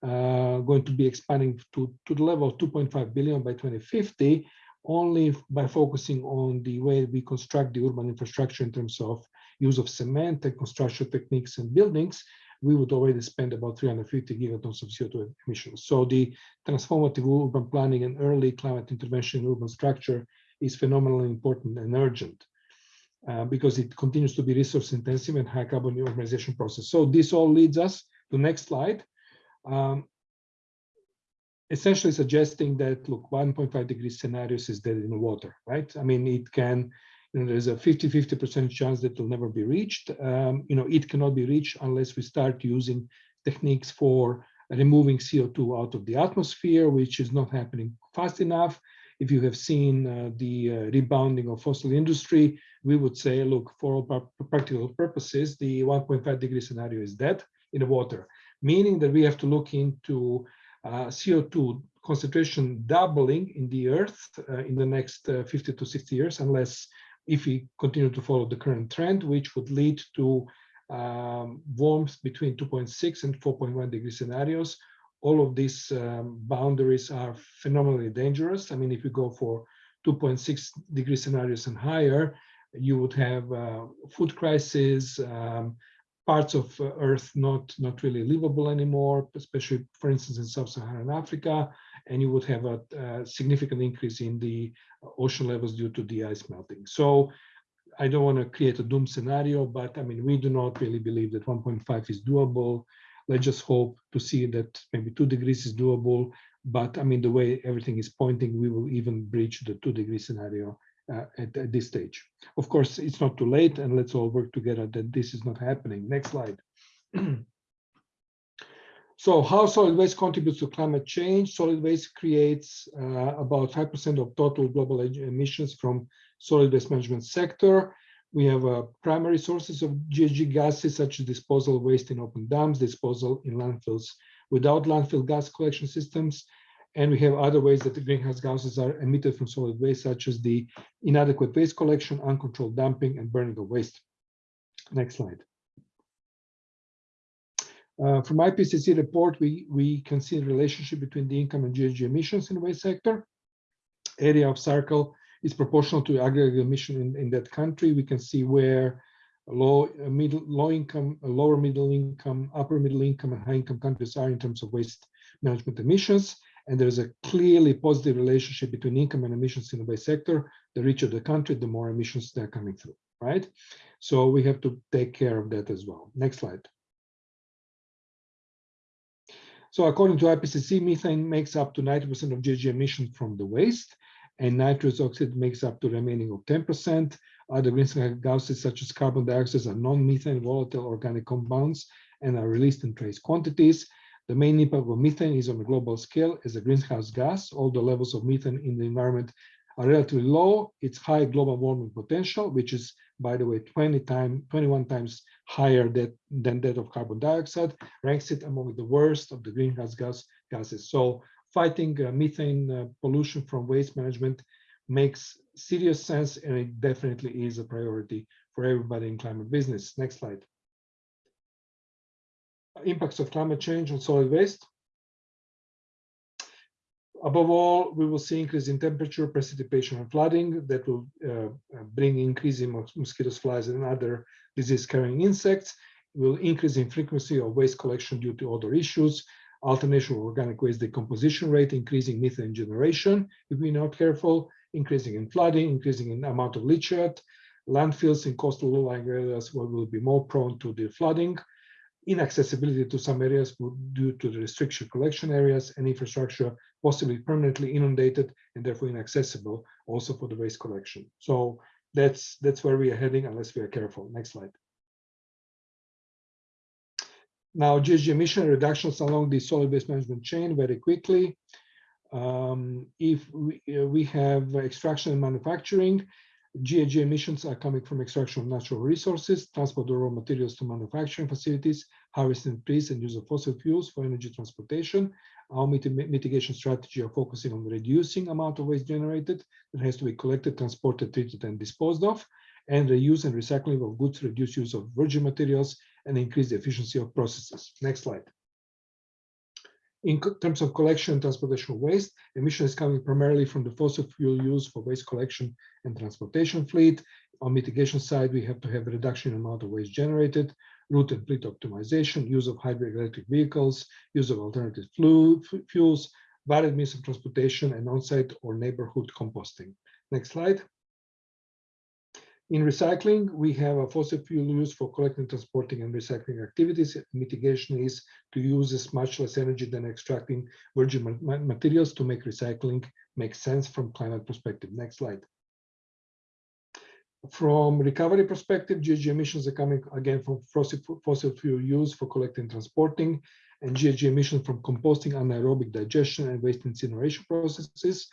uh, going to be expanding to, to the level of 2.5 billion by 2050, only by focusing on the way we construct the urban infrastructure in terms of use of cement and construction techniques and buildings, we would already spend about 350 gigatons of CO2 emissions. So the transformative urban planning and early climate intervention in urban structure is phenomenally important and urgent uh, because it continues to be resource intensive and high carbon urbanization process. So this all leads us to next slide, um, essentially suggesting that, look, 1.5 degree scenarios is dead in the water, right? I mean, it can, you know, there's a 50-50% chance that it will never be reached. Um, you know, it cannot be reached unless we start using techniques for removing CO2 out of the atmosphere, which is not happening fast enough. If you have seen uh, the uh, rebounding of fossil industry, we would say, look, for all practical purposes, the 1.5 degree scenario is dead in the water meaning that we have to look into uh, CO2 concentration doubling in the earth uh, in the next uh, 50 to 60 years, unless if we continue to follow the current trend, which would lead to um, warmth between 2.6 and 4.1 degree scenarios. All of these um, boundaries are phenomenally dangerous. I mean, if you go for 2.6 degree scenarios and higher, you would have uh, food crisis, um, parts of uh, Earth not, not really livable anymore, especially, for instance, in sub-Saharan Africa, and you would have a, a, significant increase in the ocean levels due to the ice melting. So I don't want to create a doom scenario, but I mean, we do not really believe that 1.5 is doable. Let's just hope to see that maybe two degrees is doable. But I mean, the way everything is pointing, we will even breach the two degree scenario uh, at, at this stage. Of course, it's not too late and let's all work together that this is not happening. Next slide. So how solid waste contributes to climate change? Solid waste creates uh, about 5% of total global emissions from solid waste management sector. We have uh, primary sources of GHG gases such as disposal waste in open dams, disposal in landfills without landfill gas collection systems. And we have other ways that the greenhouse gases are emitted from solid waste, such as the inadequate waste collection, uncontrolled dumping, and burning of waste. Next slide. Uh, from IPCC report, we, we can see the relationship between the income and GHG emissions in the waste sector. Area of circle is proportional to aggregate emission in, in that country. We can see where low, uh, middle, low income, uh, lower middle income, upper middle income, and high income countries are in terms of waste management emissions. And there's a clearly positive relationship between income and emissions in the waste sector. The richer the country, the more emissions they're coming through, right? So we have to take care of that as well. Next slide. So according to IPCC, methane makes up to 90% of GHG emission from the waste, and nitrous oxide makes up to remaining of 10%. Other greenhouse gases such as carbon dioxide are non-methane volatile organic compounds and are released in trace quantities. The main impact of methane is on a global scale as a greenhouse gas. All the levels of methane in the environment are relatively low, its high global warming potential, which is, by the way, 20 time, 21 times higher that, than that of carbon dioxide, ranks it among the worst of the greenhouse gas gases. So fighting uh, methane uh, pollution from waste management makes serious sense, and it definitely is a priority for everybody in climate business. Next slide. Impacts of climate change on solid waste. Above all, we will see increase in temperature, precipitation, and flooding that will uh, bring increase in mosquitoes, flies, and other disease-carrying insects. Will increase in frequency of waste collection due to other issues, alternation of organic waste decomposition rate, increasing methane generation if we're not careful, increasing in flooding, increasing in amount of leachate, landfills in coastal low-lying areas will be more prone to the flooding, inaccessibility to some areas due to the restriction collection areas and infrastructure possibly permanently inundated and therefore inaccessible also for the waste collection. So that's that's where we are heading unless we are careful. Next slide. Now GHG emission reductions along the solid waste management chain very quickly. Um, if we, uh, we have extraction and manufacturing, GHG emissions are coming from extraction of natural resources, transport of raw materials to manufacturing facilities, harvesting trees and use of fossil fuels for energy transportation. Our mitigation strategy are focusing on reducing amount of waste generated that has to be collected, transported, treated, and disposed of, and reuse and recycling of goods, reduce use of virgin materials, and increase the efficiency of processes. Next slide. In terms of collection and transportation of waste, emission is coming primarily from the fossil fuel use for waste collection and transportation fleet. On mitigation side, we have to have a reduction in amount of waste generated, route and fleet optimization, use of hybrid electric vehicles, use of alternative fuels, varied means of transportation, and on-site or neighborhood composting. Next slide. In recycling, we have a fossil fuel use for collecting, transporting, and recycling activities. Mitigation is to use as much less energy than extracting virgin materials to make recycling make sense from climate perspective. Next slide. From recovery perspective, GHG emissions are coming again from fossil, fuel use for collecting transporting, and GHG emissions from composting, anaerobic digestion, and waste incineration processes.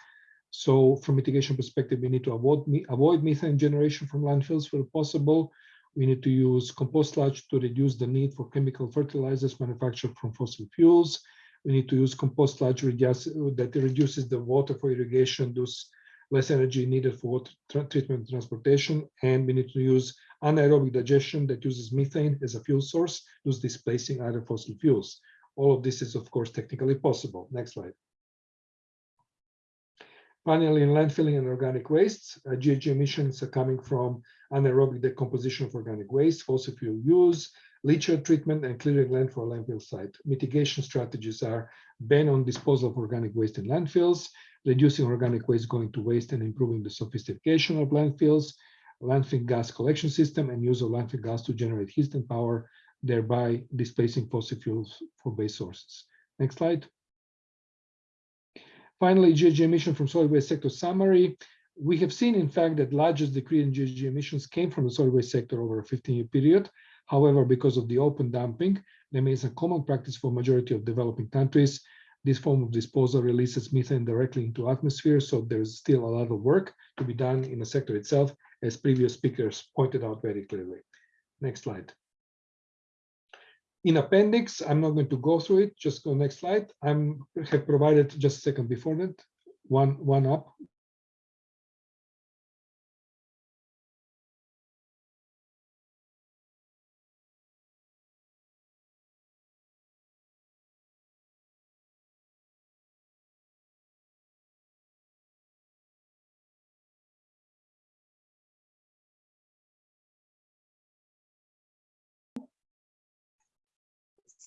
So from mitigation perspective, we need to avoid, avoid methane generation from landfills where possible. We need to use compost sludge to reduce the need for chemical fertilizers manufactured from fossil fuels. We need to use compost sludge that reduces the water for irrigation, thus less energy needed for water treatment and transportation. And we need to use anaerobic digestion that uses methane as a fuel source, thus displacing other fossil fuels. All of this is, of course, technically possible. Next slide. Finally, in landfilling and organic wastes, uh, GHG emissions are coming from anaerobic decomposition of organic waste, fossil fuel use, leachate treatment, and clearing land for a landfill site. Mitigation strategies are ban on disposal of organic waste in landfills, reducing organic waste going to waste and improving the sophistication of landfills, landfill gas collection system, and use of landfill gas to generate heat and power, thereby displacing fossil fuels for base sources. Next slide. Finally, GHG emission from solid waste sector summary. We have seen, in fact, that largest decrease in GHG emissions came from the solid waste sector over a 15-year period. However, because of the open dumping, remains a common practice for majority of developing countries. This form of disposal releases methane directly into atmosphere, so there's still a lot of work to be done in the sector itself, as previous speakers pointed out very clearly. Next slide. In appendix, I'm not going to go through it, just go next slide. I'm have provided just a second before that, one, one up,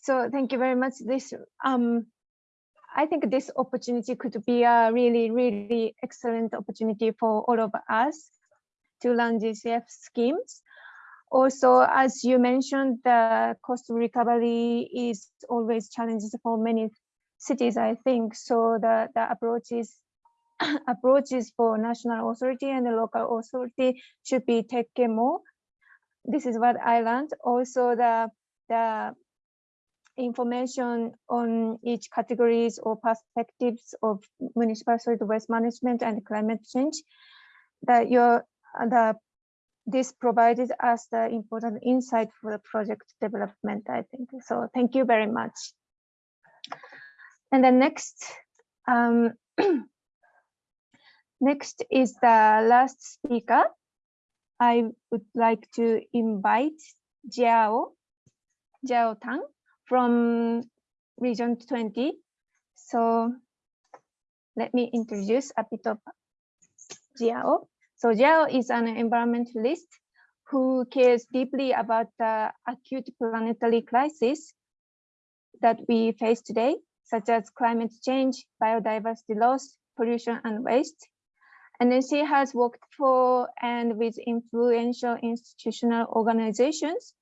So thank you very much. This um, I think this opportunity could be a really, really excellent opportunity for all of us to learn GCF schemes. Also, as you mentioned, the cost recovery is always challenges for many cities, I think. So the, the approaches approaches for national authority and the local authority should be taken more. This is what I learned. Also, the the information on each categories or perspectives of municipal solid waste management and climate change that your the this provided us the important insight for the project development i think. So thank you very much. And then next um, next is the last speaker. I would like to invite jiao jiao tang from region 20. So let me introduce a bit of Jiao. So Jiao is an environmentalist who cares deeply about the acute planetary crisis that we face today, such as climate change, biodiversity loss, pollution, and waste. And then she has worked for and with influential institutional organizations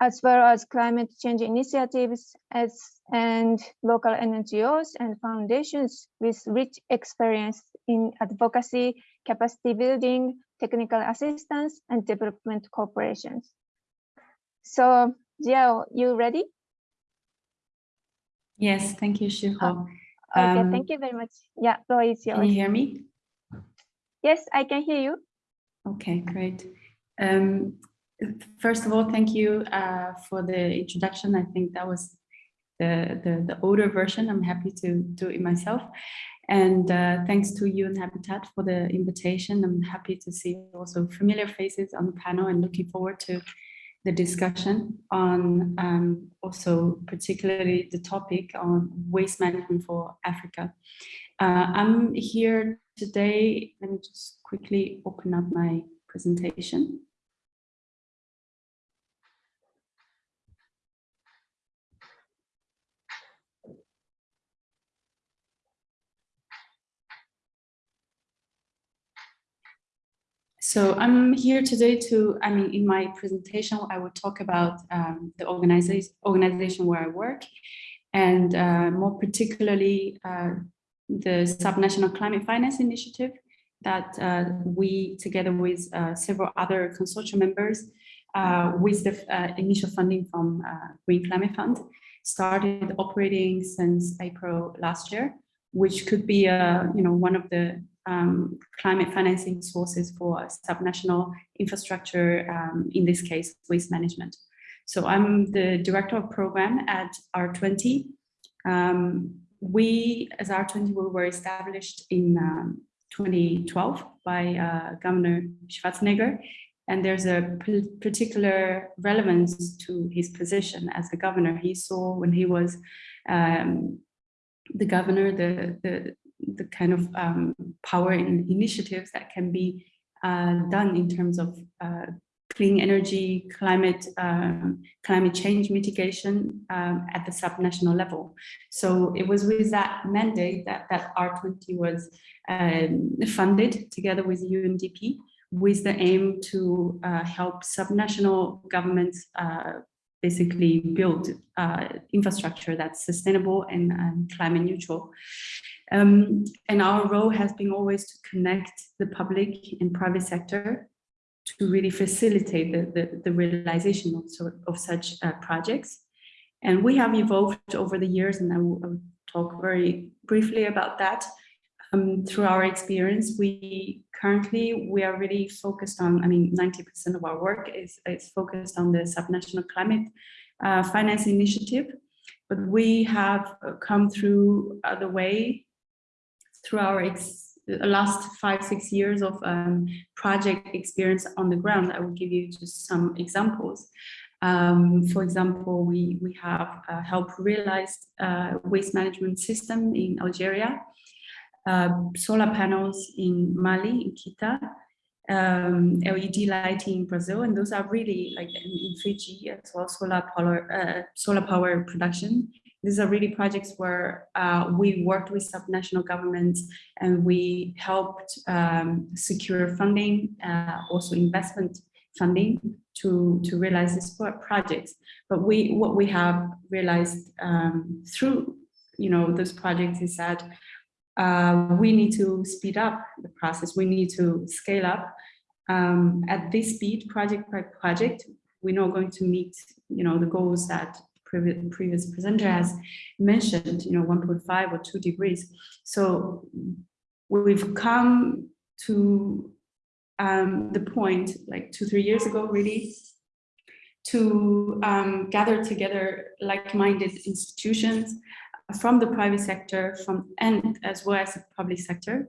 as well as climate change initiatives as, and local NGOs and foundations with rich experience in advocacy, capacity building, technical assistance, and development corporations. So, Jiao, you ready? Yes, thank you, Shiho. Oh, Okay, Um, thank you very much. Yeah, floor is Can you hear me? Yes, I can hear you. Okay, great. Um, first of all, thank you uh, for the introduction. I think that was the, the, the older version. I'm happy to do it myself. And uh, thanks to UN Habitat for the invitation. I'm happy to see also familiar faces on the panel and looking forward to the discussion on um, also particularly the topic on waste management for Africa. Uh, I'm here today, let me just quickly open up my presentation. So I'm here today to, I mean, in my presentation, I will talk about um, the organization, organization where I work and uh, more particularly uh, the Subnational Climate Finance Initiative that uh, we, together with uh, several other consortium members, uh, with the uh, initial funding from Green Climate Fund, started operating since April last year, which could be, you know, one of the um, climate financing sources for subnational infrastructure, um, in this case, waste management. So I'm the director of program at R20. Um, we, as R20, we were established in um, 2012 by uh, Governor Schwarzenegger, and there's a particular relevance to his position as the governor. He saw when he was um, the governor, the, the the kind of um, power and initiatives that can be uh, done in terms of uh, clean energy, climate, um, climate change mitigation um, at the subnational level. So it was with that mandate that, that R20 was um, funded together with UNDP with the aim to uh, help subnational governments uh, basically build uh, infrastructure that's sustainable and, and, climate neutral. Um, and our role has been always to connect the public and private sector to really facilitate the, the, the realization of, of such uh, projects. And we have evolved over the years, and I will, talk very briefly about that. Um, through our experience, we currently, we are really focused on, I mean, 90% of our work is, is focused on the subnational climate uh, finance initiative. But we have uh, come through the way through our last five, six years of um, project experience on the ground. I will give you just some examples. Um, for example, we, we have uh, helped realize uh, waste management system in Algeria, uh, solar panels in Mali, in Kita, um, LED lighting in Brazil, and those are really like in, in Fiji as well, solar power, uh, solar power production. These are really projects where uh, we worked with subnational governments and we helped um, secure funding, uh, also investment funding to, to realize these projects. But we, what we have realized um, through, you know, those projects is that uh, we need to speed up the process. We need to scale up um, at this speed, project by project. We're not going to meet, you know, the goals that previous presenter has mentioned, you know, 1.5 or 2 degrees. So we've come to um, the point, like two, three years ago, really, to um, gather together like-minded institutions from the private sector, from and as well as the public sector,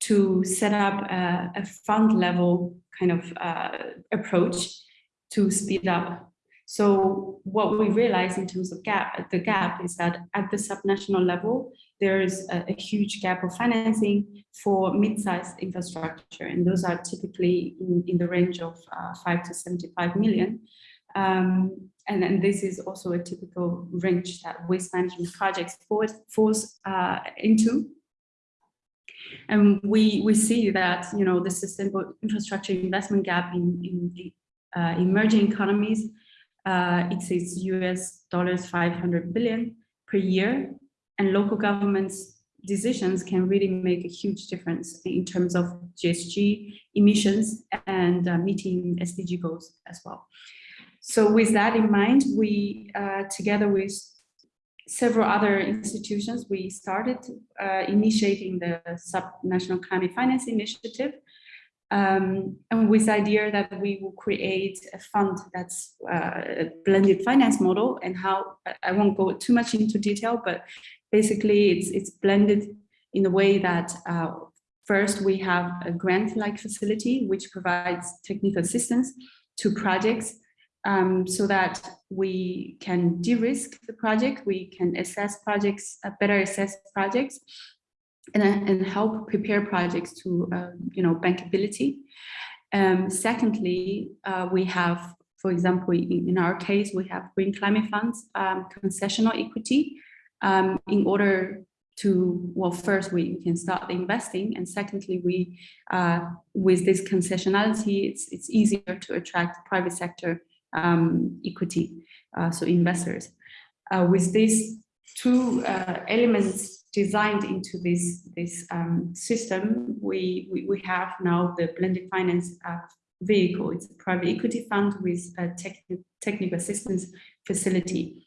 to set up a, a fund level kind of uh, approach to speed up. So what we realize in terms of gap, the gap is that at the subnational level, there is a, a huge gap of financing for mid-sized infrastructure, and those are typically in, in the range of uh, five to 75 million. Um, and this is also a typical range that waste management projects falls, falls uh, into. And we, we see that, you know, the sustainable infrastructure investment gap in, in the uh, emerging economies uh, exceeds US dollars 500 billion per year. And local governments decisions can really make a huge difference in terms of GHG emissions and uh, meeting SDG goals as well. So with that in mind, we, uh, together with several other institutions, we started uh, initiating the Subnational Climate Finance Initiative. Um, and with the idea that we will create a fund that's uh, a blended finance model and how, I won't go too much into detail, but basically it's, it's blended in a way that uh, first we have a grant-like facility which provides technical assistance to projects um, so that we can de-risk the project, we can assess projects, uh, better assess projects, and, uh, and help prepare projects to, uh, you know, bankability. Um, secondly, uh, we have, for example, in, in, our case, we have green climate funds, um, concessional equity, um, in order to, well, first we can start investing, and secondly, we, uh, with this concessionality, it's, it's easier to attract private sector um, equity, uh, so investors. Uh, with these two uh, elements designed into this, this um, system, we, we, we, have now the blended finance uh, vehicle. It's a private equity fund with a techni technical assistance facility.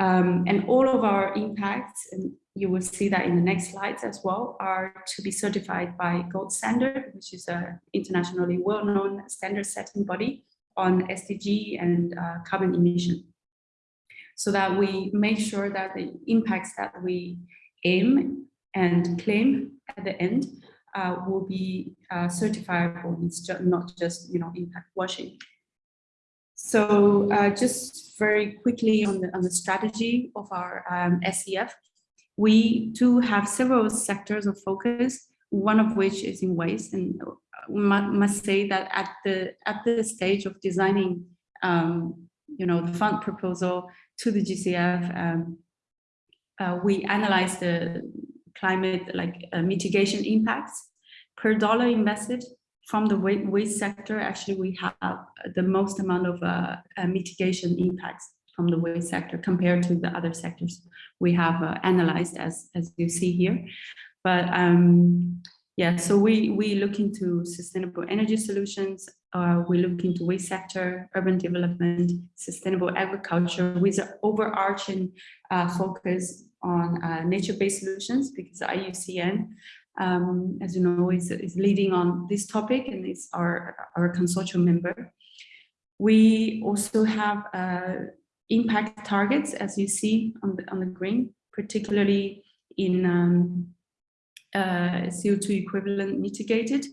Um, and all of our impacts, and you will see that in the next slides as well, are to be certified by Gold Standard, which is a internationally well-known standard setting body on SDG and uh, carbon emission so that we make sure that the impacts that we aim and claim at the end uh, will be uh, certifiable. It's not just you know impact washing. So uh, just very quickly on the on the strategy of our um, SCF, we do have several sectors of focus. One of which is in waste, and must say that at the at the stage of designing um, you know the fund proposal to the GCF um, uh, we analyzed the climate like uh, mitigation impacts per dollar invested from the waste sector actually we have the most amount of uh, uh mitigation impacts from the waste sector compared to the other sectors we have uh, analyzed as, as you see here. But um, yeah, so we, we look into sustainable energy solutions, uh, we look into waste sector, urban development, sustainable agriculture with an overarching focus on uh, nature-based solutions because IUCN, um, as you know, is, is leading on this topic and is our, our consortium member. We also have uh, impact targets, as you see on the, on the green, particularly in um, uh, CO2 equivalent mitigated,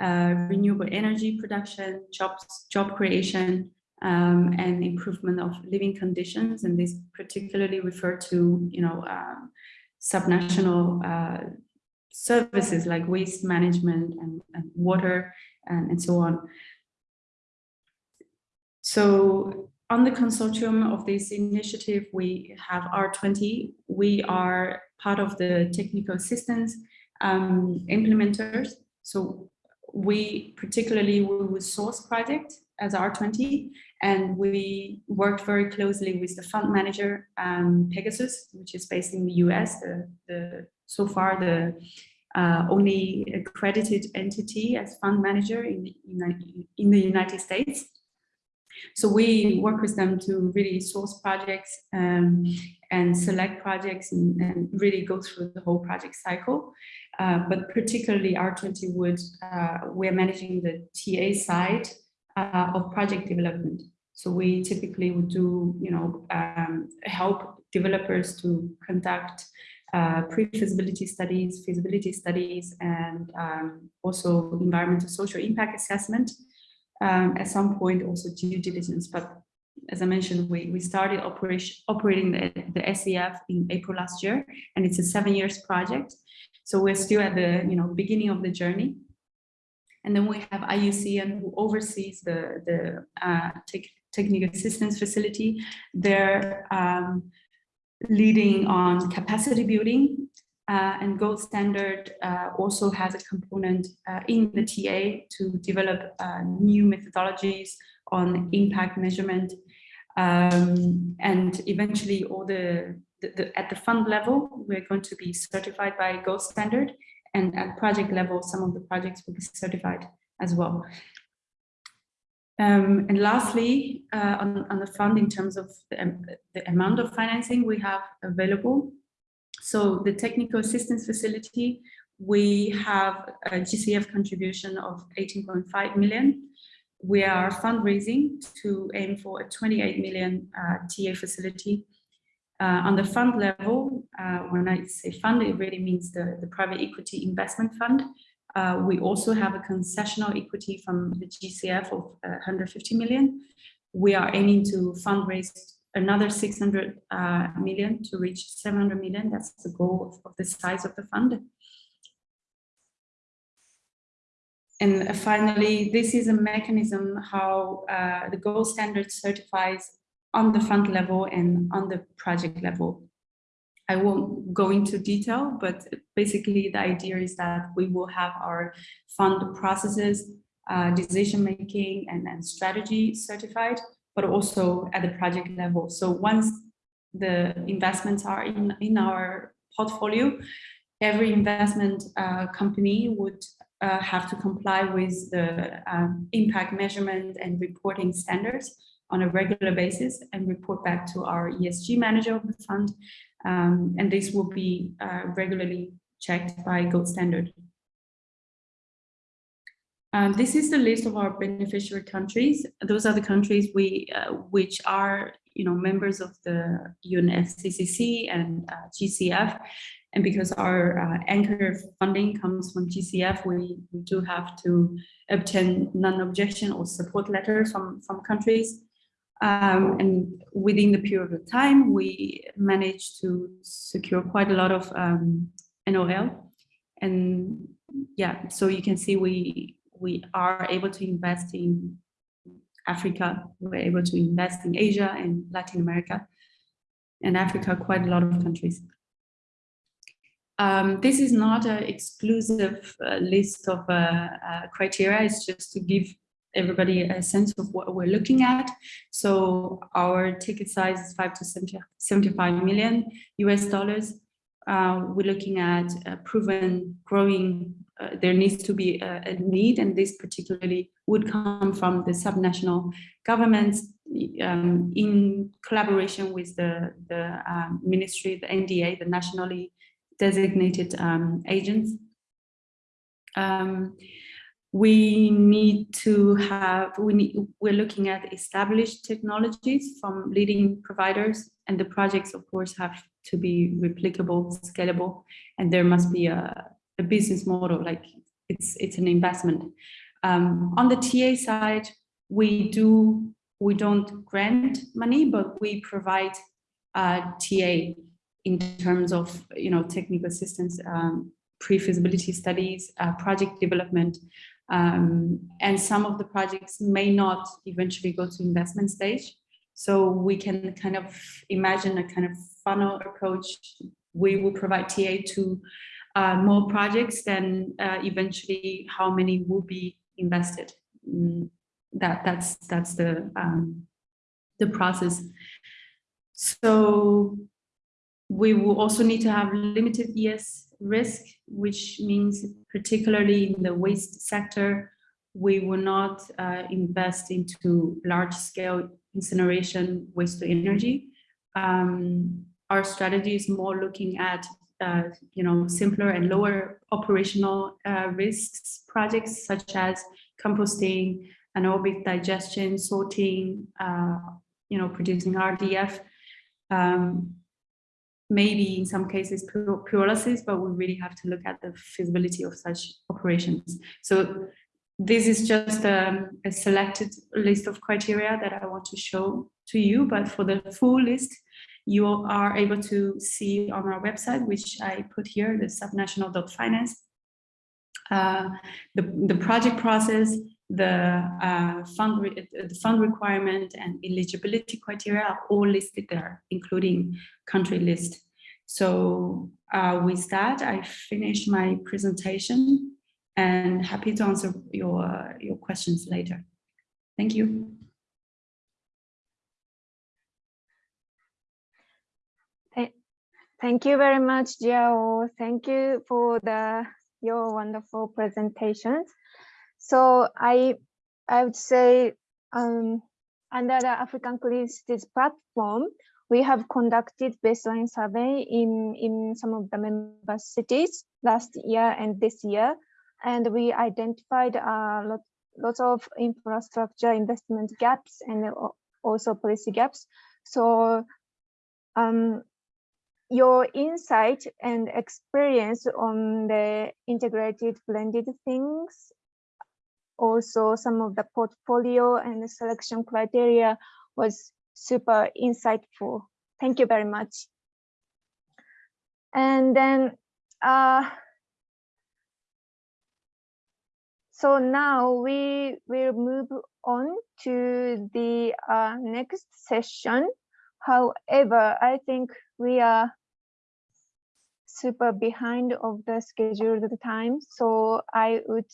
uh, renewable energy production, jobs, job creation, um, and improvement of living conditions. And this particularly refer to, you know, um, subnational uh, services like waste management and, and water and, and so on. So on the consortium of this initiative, we have R20. We are part of the technical assistance um, implementers. So we particularly we will source project as R20 and we worked very closely with the fund manager um, Pegasus, which is based in the US, the, the so far the uh, only accredited entity as fund manager in the, in the United States. So we work with them to really source projects um, and select projects and, and, really go through the whole project cycle. Uh, but particularly R20 Wood, uh, we're managing the TA side uh, of project development. So we typically would do, you know, um, help developers to conduct uh, pre-feasibility studies, feasibility studies, and um, also environmental social impact assessment um, at some point also due diligence. But as I mentioned, we, we started operation, operating the, the SCF in April last year, and it's a seven years project. So we're still at the you know beginning of the journey. And then we have IUCN who oversees the, the uh, technical assistance facility. They're um, leading on capacity building uh, and gold standard uh, also has a component uh, in the TA to develop uh, new methodologies on impact measurement um, and eventually all the, the, the, at the fund level we're going to be certified by gold standard and at project level some of the projects will be certified as well um, and lastly, uh, on, on, the fund in terms of the, the, amount of financing we have available, so the technical assistance facility, we have a GCF contribution of 18.5 million. We are fundraising to aim for a 28 million uh, TA facility. Uh, on the fund level, uh, when I say fund, it really means the, the private equity investment fund. Uh, we also have a concessional equity from the GCF of 150 uh, million. We are aiming to fundraise another 600 uh, million to reach 700 million. That's the goal of, of the size of the fund. And uh, finally, this is a mechanism how uh, the gold standard certifies on the fund level and on the project level. I won't go into detail, but basically the idea is that we will have our fund processes, uh, decision making and, and strategy certified but also at the project level. So once the investments are in, in our portfolio, every investment uh, company would uh, have to comply with the um, impact measurement and reporting standards on a regular basis and report back to our ESG manager of the fund. Um, and this will be uh, regularly checked by gold standard. Um, this is the list of our beneficiary countries. Those are the countries we, uh, which are, you know, members of the UNFCCC and uh, GCF. And because our uh, anchor funding comes from GCF, we, we do have to obtain non-objection or support letters from, from countries. Um, and within the period of time, we managed to secure quite a lot of um, NOL. And yeah, so you can see we we are able to invest in Africa, we're able to invest in Asia and Latin America, and Africa, quite a lot of countries. Um, this is not an exclusive uh, list of uh, uh, criteria, it's just to give everybody a sense of what we're looking at. So our ticket size is five to 70, 75 million US dollars. Uh, we're looking at proven growing, uh, there needs to be a, a, need, and this particularly would come from the subnational governments um, in collaboration with the, the um, ministry, the NDA, the nationally designated um, agents. We need to have, we need, we're looking at established technologies from leading providers and the projects of course have to be replicable, scalable, and there must be a, a business model, like it's, it's an investment. Um, on the TA side, we do, we don't grant money, but we provide uh, TA in terms of, you know, technical assistance, um, pre-feasibility studies, uh, project development, um, and some of the projects may not eventually go to investment stage. So we can kind of imagine a kind of funnel approach. We will provide TA to uh, more projects than uh, eventually how many will be invested. Mm, that that's that's the um, the process. So we will also need to have limited ES risk, which means particularly in the waste sector, we will not uh, invest into large scale incineration waste to energy. Um, our strategy is more looking at uh, you know, simpler and lower operational uh, risks projects such as composting, anaerobic digestion, sorting, uh, you know, producing RDF. Um, maybe in some cases pyrolysis, but we really have to look at the feasibility of such operations. So this is just a, a, selected list of criteria that I want to show to you, but for the full list, you are able to see on our website, which I put here, the subnational.finance, uh, the, the project process, the uh, fund the fund requirement and eligibility criteria are all listed there, including country list. So uh, with that, I finish my presentation and happy to answer your, your questions later. Thank you. Thank you very much, Jiao. Thank you for the your wonderful presentations. So I I would say um, under the African Cities platform, we have conducted baseline survey in, in some of the member cities last year and this year, and we identified a lot, lots of infrastructure investment gaps and also policy gaps. So um, your insight and experience on the integrated blended things also some of the portfolio and the selection criteria was super insightful. Thank you very much. And then, uh, so now we will move on to the uh, next session. However, I think we are super behind of the scheduled time, so I would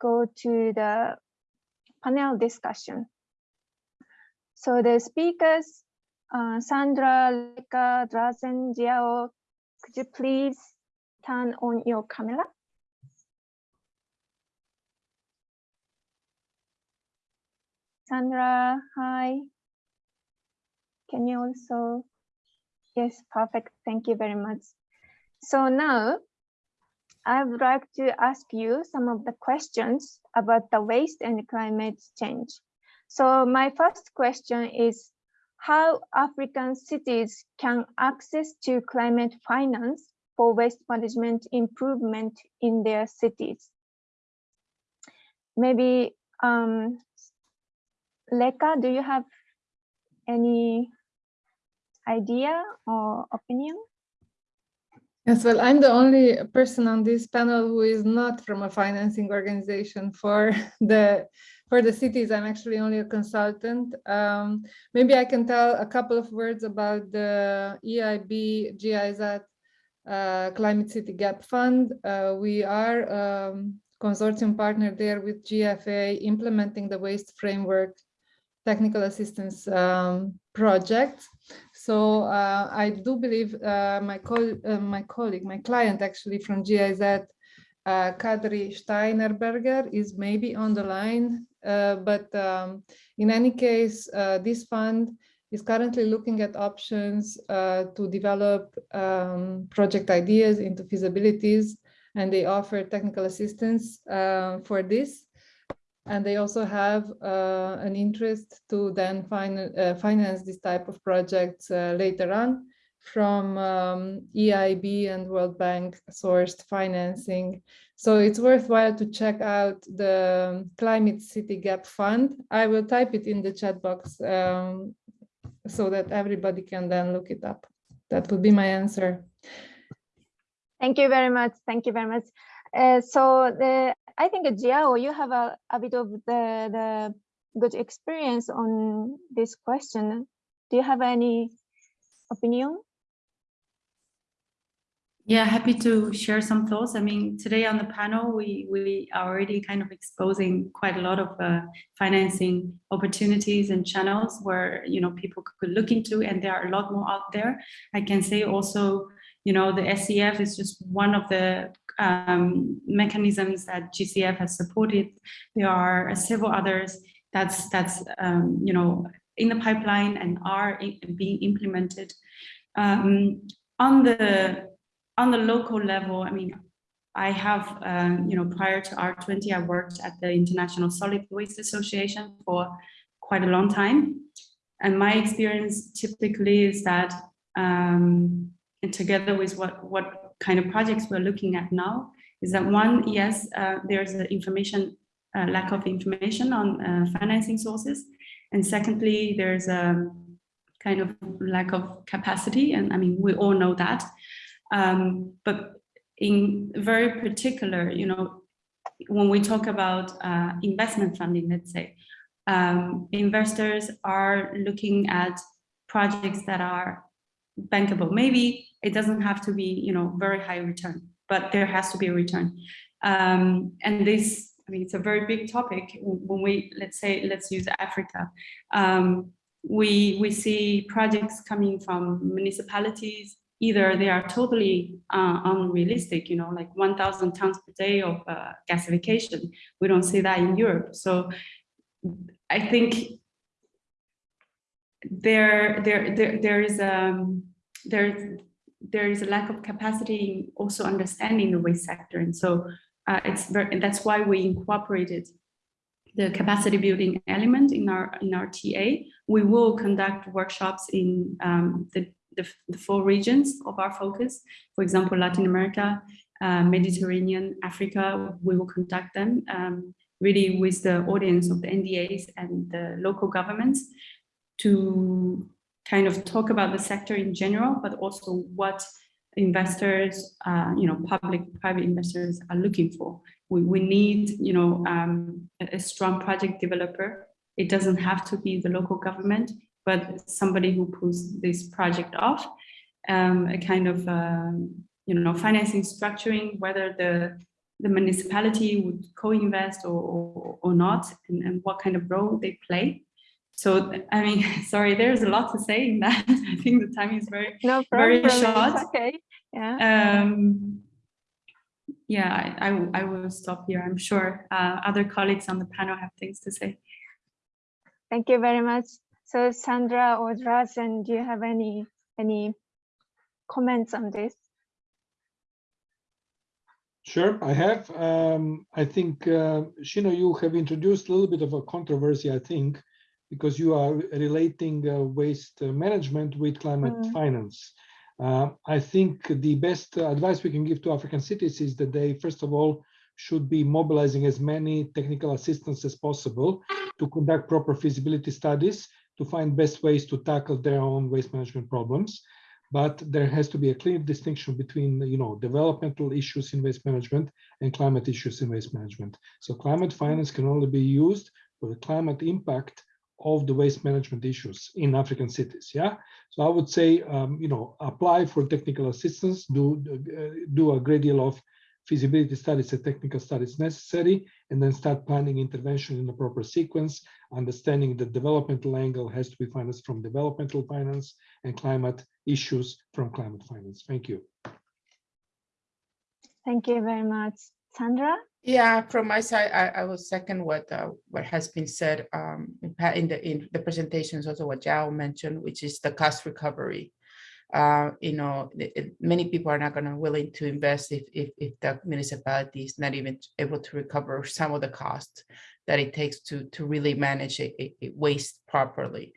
go to the panel discussion. So the speakers, uh, Sandra, Reka, Drazen, Jiao, could you please turn on your camera? Sandra, hi. Can you also? Yes, perfect. Thank you very much. So now I would like to ask you some of the questions about the waste and climate change. So my first question is how African cities can access to climate finance for waste management improvement in their cities. Maybe um, Reka, do you have any idea or opinion? Yes, well, I'm the only person on this panel who is not from a financing organization for the for the cities. I'm actually only a consultant. Um, maybe I can tell a couple of words about the EIB GIZ uh, Climate City Gap Fund. Uh, we are um, consortium partner there with GFA implementing the waste framework technical assistance um, project. So uh, I do believe uh, my, co uh, my colleague, my client actually from GIZ, uh, Kadri Steinerberger is maybe on the line, uh, but um, in any case, uh, this fund is currently looking at options to develop um, project ideas into feasibilities, and they offer technical assistance for this. And they also have uh, an interest to then fin uh, finance this type of projects uh, later on from um, EIB and World Bank sourced financing. So it's worthwhile to check out the Climate City Gap Fund. I will type it in the chat box um, so that everybody can then look it up. That would be my answer. Thank you very much. Thank you very much. Uh, so the I think Jiao, you have a, a bit of the the good experience on this question. Do you have any opinion? Yeah, happy to share some thoughts. I mean, today on the panel, we we are already kind of exposing quite a lot of uh, financing opportunities and channels where you know people could look into, and there are a lot more out there. I can say also, you know, the SCF is just one of the um, mechanisms that GCF has supported. There are several others that's that's um, you know in the pipeline and are being implemented. Um, on the on the local level, I mean, I have, um, you know, prior to R20, I worked at the International Solid Waste Association for quite a long time. And my experience typically is that, um, and together with what, what kind of projects we're looking at now, is that one, yes, uh, there's an information, uh, lack of information on uh, financing sources. And secondly, there's a kind of lack of capacity. And I mean, we all know that. Um, but in very particular, you know, when we talk about uh, investment funding, let's say, um, investors are looking at projects that are bankable. Maybe it doesn't have to be, you know, very high return, but there has to be a return. Um, and this, I mean, it's a very big topic. When we, let's say, let's use Africa. Um, we, we see projects coming from municipalities, either they are totally uh, unrealistic, you know, like 1,000 tons per day of uh, gasification. We don't see that in Europe. So I think there, there, there, there is a, um, there, there is a lack of capacity in also understanding the waste sector. And so uh, it's very, that's why we incorporated the capacity building element in our in our TA. We will conduct workshops in um, the the, the four regions of our focus. For example, Latin America, uh, Mediterranean, Africa, we will conduct them um, really with the audience of the NDAs and the local governments to kind of talk about the sector in general, but also what investors, uh, you know, public, private investors are looking for. We, we need, you know, um, a, strong project developer. It doesn't have to be the local government but somebody who pulls this project off, um, a kind of, um, you know, financing structuring, whether the, the municipality would co-invest or, or, or, not, and, and what kind of role they play. So, I mean, sorry, there's a lot to say in that. I think the time is very, no very short. okay. Yeah. Um, yeah, I, I, I, will stop here. I'm sure uh, other colleagues on the panel have things to say. Thank you very much. So Sandra or Drazen, do you have any any comments on this? Sure, I have. Um, I think, uh, Shiho, you have introduced a little bit of a controversy, I think, because you are relating uh, waste management with climate mm. finance. Uh, I think the best advice we can give to African cities is that they, first of all, should be mobilizing as many technical assistance as possible to conduct proper feasibility studies to find best ways to tackle their own waste management problems. But there has to be a clear distinction between, you know, developmental issues in waste management and climate issues in waste management. So climate finance can only be used for the climate impact of the waste management issues in African cities. Yeah. So I would say, um, you know, apply for technical assistance, do uh, do a great deal of feasibility studies and technical studies necessary, and then start planning intervention in the proper sequence, understanding that developmental angle has to be financed from developmental finance and climate issues from climate finance. Thank you. Thank you very much. Sandra? Yeah, from my side, I, I will second what, uh, what has been said, um, in the, in the presentations, also what Jiao mentioned, which is the cost recovery. Uh, you know, it- many people are not gonna willing to invest if, if, if the municipality is not even able to recover some of the costs that it takes to, to really manage a- a waste properly.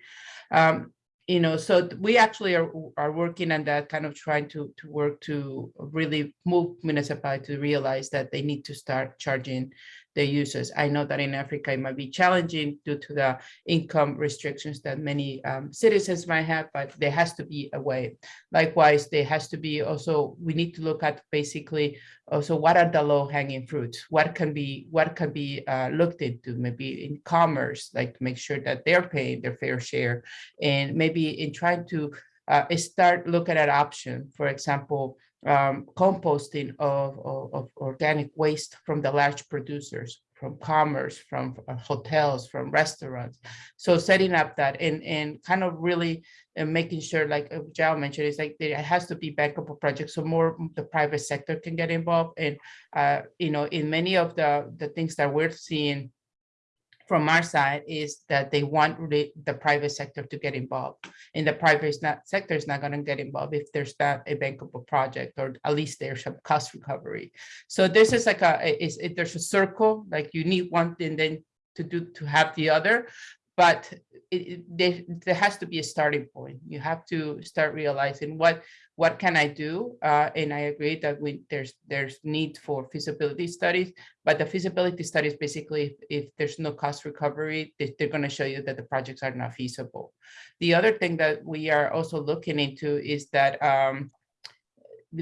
Um, you know, so we actually are, are working on that, kind of trying to, to work to really move municipality to realize that they need to start charging their users. I know that in Africa, it might be challenging due to the income restrictions that many um, citizens might have, but there has to be a way. Likewise, there has to be also, we need to look at basically also what are the low hanging fruits? What can be, what can be uh, looked into, maybe in commerce, like to make sure that they're paying their fair share and maybe in trying to uh, start looking at option, for example, um, composting of, of, of organic waste from the large producers, from commerce, from uh, hotels, from restaurants. So setting up that and, and kind of really uh, making sure, like uh, Jiao mentioned, is like there has to be bankable projects, so more the private sector can get involved. And, uh, you know, in many of the, the things that we're seeing from our side is that they want really the private sector to get involved. And the private not, sector is not gonna get involved if there's not a bankable project, or at least there's some cost recovery. So this is like a, is, it, there's a circle, like you need one thing then to do, to have the other. But it, it, there, there has to be a starting point. You have to start realizing what, what can I do? Uh, and I agree that we, there's, there's need for feasibility studies, but the feasibility studies, basically, if, if there's no cost recovery, they, they're gonna show you that the projects are not feasible. The other thing that we are also looking into is that, um,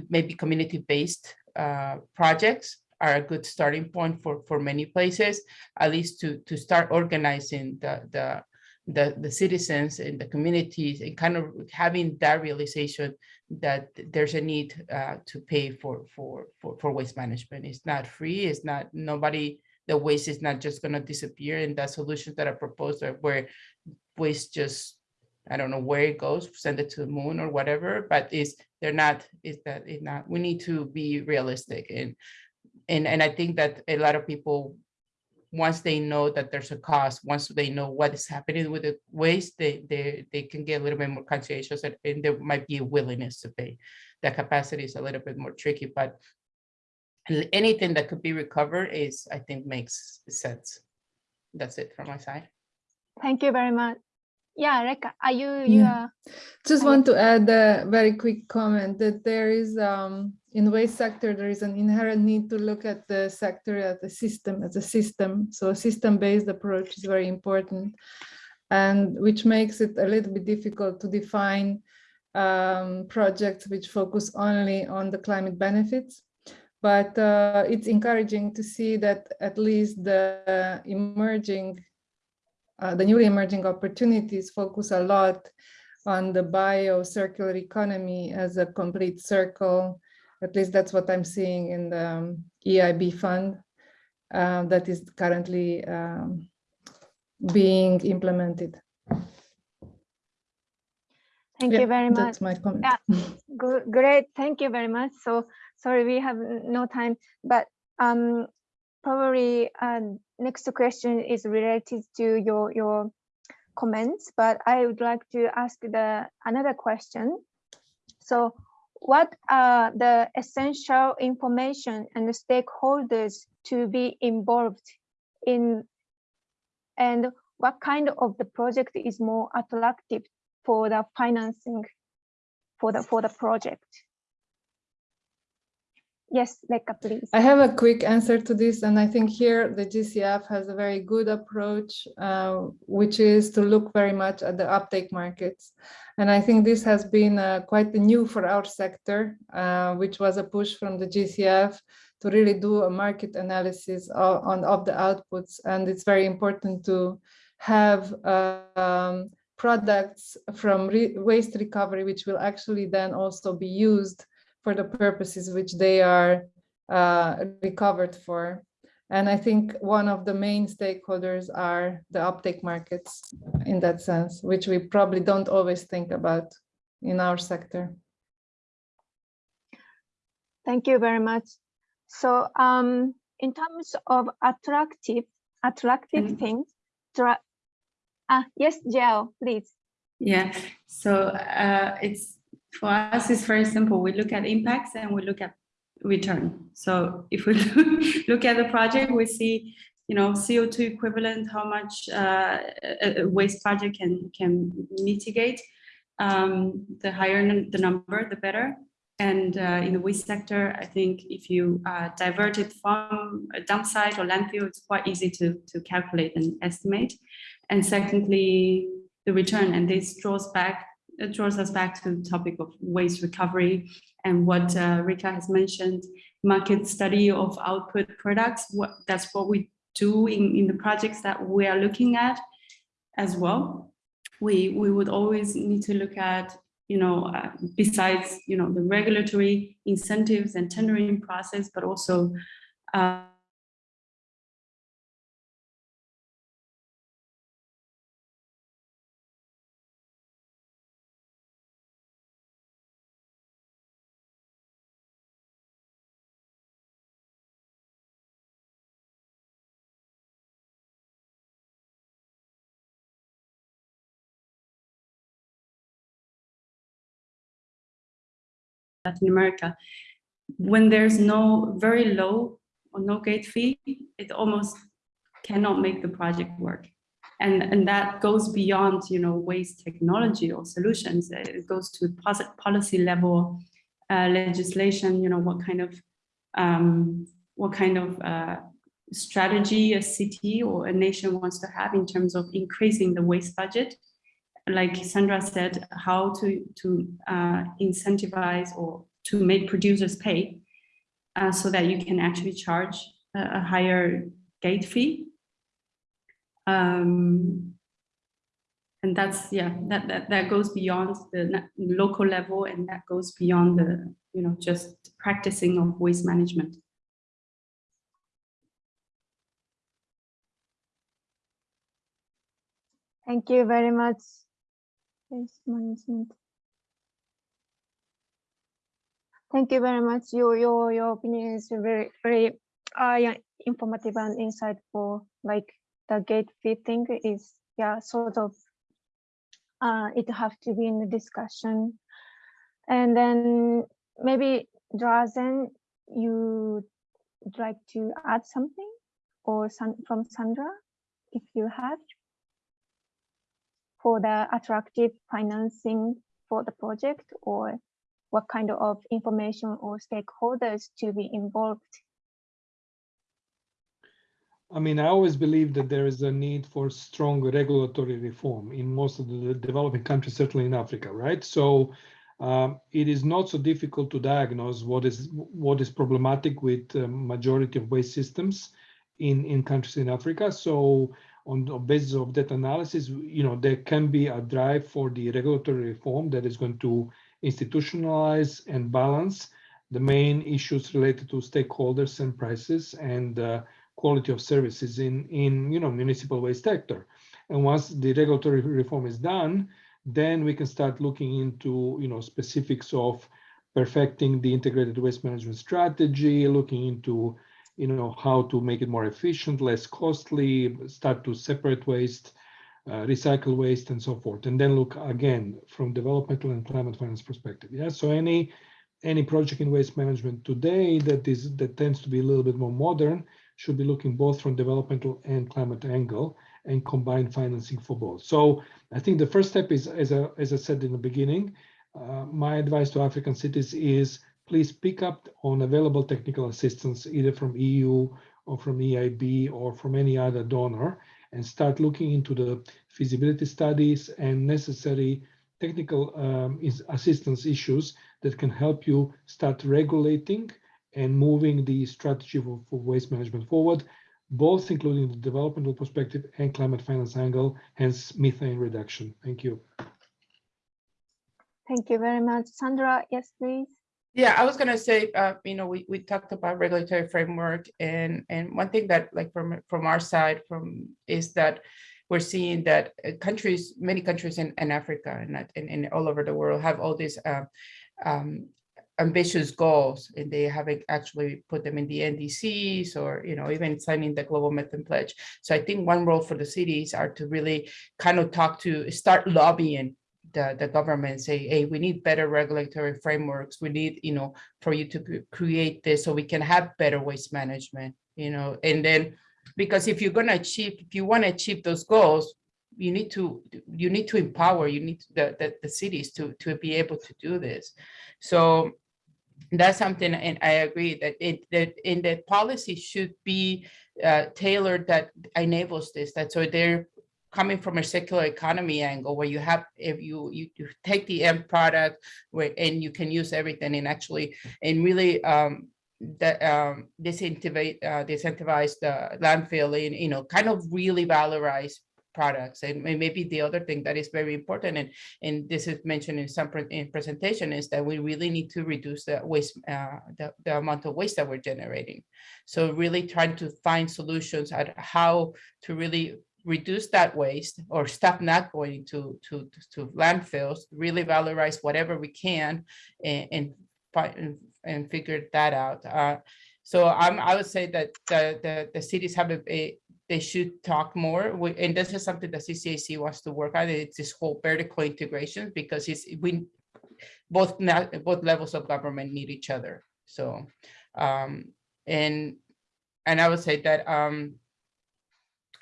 maybe community-based, uh, projects are a good starting point for, for many places, at least to, to start organizing the, the, the, the citizens and the communities and kind of having that realization that there's a need uh, to pay for, for, for, for waste management. It's not free, it's not, nobody, the waste is not just gonna disappear and the solutions that are proposed are where waste just, I don't know where it goes, send it to the moon or whatever, but is, they're not, is that, it not, we need to be realistic and and and I think that a lot of people, once they know that there's a cost, once they know what is happening with the waste, they they they can get a little bit more conscientious and, and there might be a willingness to pay. The capacity is a little bit more tricky, but anything that could be recovered is, I think, makes sense. That's it from my side. Thank you very much. Yeah, Reka, are you, you Yeah. are, Just I- want to add a very quick comment that there is, um, in waste sector, there is an inherent need to look at the sector as a system, as a system. So a system-based approach is very important. And which makes it a little bit difficult to define um, projects which focus only on the climate benefits. But uh, it's encouraging to see that at least the emerging uh, the newly emerging opportunities focus a lot on the bio circular economy as a complete circle. At least that's what I'm seeing in the um, EIB fund uh, that is currently um, being implemented. thank Yeah, you very much. That's my comment. Yeah. Good, great, thank you very much. So, sorry, we have no time, but um, probably uh, next question is related to your your comments, but I would like to ask the another question. So, what are the essential information and the stakeholders to be involved in, and what kind of the project is more attractive for the financing for the for the project. Yes, Reka, please. I have a quick answer to this, and I think here the GCF has a very good approach, uh, which is to look very much at the uptake markets. And I think this has been uh, quite new for our sector, uh, which was a push from the GCF to really do a market analysis of, on, of the outputs. And it's very important to have um, products from re waste recovery, which will actually then also be used for the purposes which they are uh, recovered for. And I think one of the main stakeholders are the uptake markets in that sense, which we probably don't always think about in our sector. Thank you very much. So um, in terms of attractive, attractive Mm. things, dra- ah, yes, Jiao, please. Yeah, so uh, it's for us, it's very simple. We look at impacts and we look at return. So if we look at the project, we see, you know, CO2 equivalent, how much uh, a waste project can can mitigate. Um, the higher the number, the better. And uh, in the waste sector, I think if you uh, divert it from a dump site or landfill, it's quite easy to to calculate and estimate. And secondly, the return, and this draws back, it draws us back to the topic of waste recovery and what uh, Reka has mentioned, market study of output products. What that's what we do in, in the projects that we are looking at as well. We we would always need to look at, you know, uh, besides you know the regulatory incentives and tendering process, but also. Uh, Latin America, when there's no very low or no gate fee, it almost cannot make the project work. And, and that goes beyond, you know, waste technology or solutions. It goes to policy level uh, legislation, you know, what kind of um, what kind of uh, strategy a city or a nation wants to have in terms of increasing the waste budget like Sandra said, how to, to uh, incentivize or to make producers pay uh, so that you can actually charge a, a higher gate fee. Um, and that's, yeah, that, that, that goes beyond the local level and that goes beyond the, you know, just practicing of waste management. Thank you very much. Waste management. Thank you very much. Your your your opinion is very very uh, informative and insightful. Like the gate fee thing is yeah sort of uh it have to be in the discussion. And then maybe Drazen, you would like to add something or some from Sandra, if you have for the attractive financing for the project or what kind of information or stakeholders to be involved? I mean, I always believe that there is a need for strong regulatory reform in most of the developing countries, certainly in Africa, right? So um, it is not so difficult to diagnose what is what is problematic with the majority of waste systems in in countries in Africa. So on the basis of that analysis, you know, there can be a drive for the regulatory reform that is going to institutionalize and balance the main issues related to stakeholders and prices and uh, quality of services in, in you know, municipal waste sector. And once the regulatory reform is done, then we can start looking into you know, specifics of perfecting the integrated waste management strategy, looking into you know, how to make it more efficient, less costly, start to separate waste, uh, recycle waste and so forth. And then look again from developmental and climate finance perspective. Yeah, so any any project in waste management today that is that tends to be a little bit more modern should be looking both from developmental and climate angle and combine financing for both. So I think the first step is, as I, as I said in the beginning, uh, my advice to African cities is please pick up on available technical assistance either from EU or from EIB or from any other donor and start looking into the feasibility studies and necessary technical um, assistance issues that can help you start regulating and moving the strategy for, for, waste management forward, both including the developmental perspective and climate finance angle, hence methane reduction. Thank you. Thank you very much. Sandra, yes, please. Yeah, I was gonna say, uh, you know, we, we talked about regulatory framework and, and one thing that like from, from our side from, is that we're seeing that uh, countries, many countries in, in Africa and, and, and all over the world have all these, uh, um, ambitious goals and they haven't actually put them in the NDCs or, you know, even signing the global methane pledge. So I think one role for the cities are to really kind of talk to, start lobbying the, the government, say, hey, we need better regulatory frameworks. We need, you know, for you to create this so we can have better waste management, you know, and then because if you're gonna achieve, if you want to achieve those goals, you need to, you need to empower, you need the, the, the cities to, to be able to do this. So that's something, and I agree that it, that in the policy should be uh, tailored that enables this, that so they're coming from a circular economy angle where you have, if you, you, you take the end product where, and you can use everything and actually, and really, um, that, um, uh, disincentivize the landfill and, you know, kind of really valorize products. And maybe the other thing that is very important and, and this is mentioned in some pre- in presentation is that we really need to reduce the waste, uh, the, the amount of waste that we're generating. So really trying to find solutions at how to really reduce that waste or stop not going to, to, to landfills, really valorize whatever we can and, and and, and figure that out. Uh, so I'm, I would say that the, the, the cities have a, a- they should talk more, we- and this is something that CCAC wants to work on, it's this whole vertical integration, because it's, we, both, both levels of government need each other, so, um, and, and I would say that, um,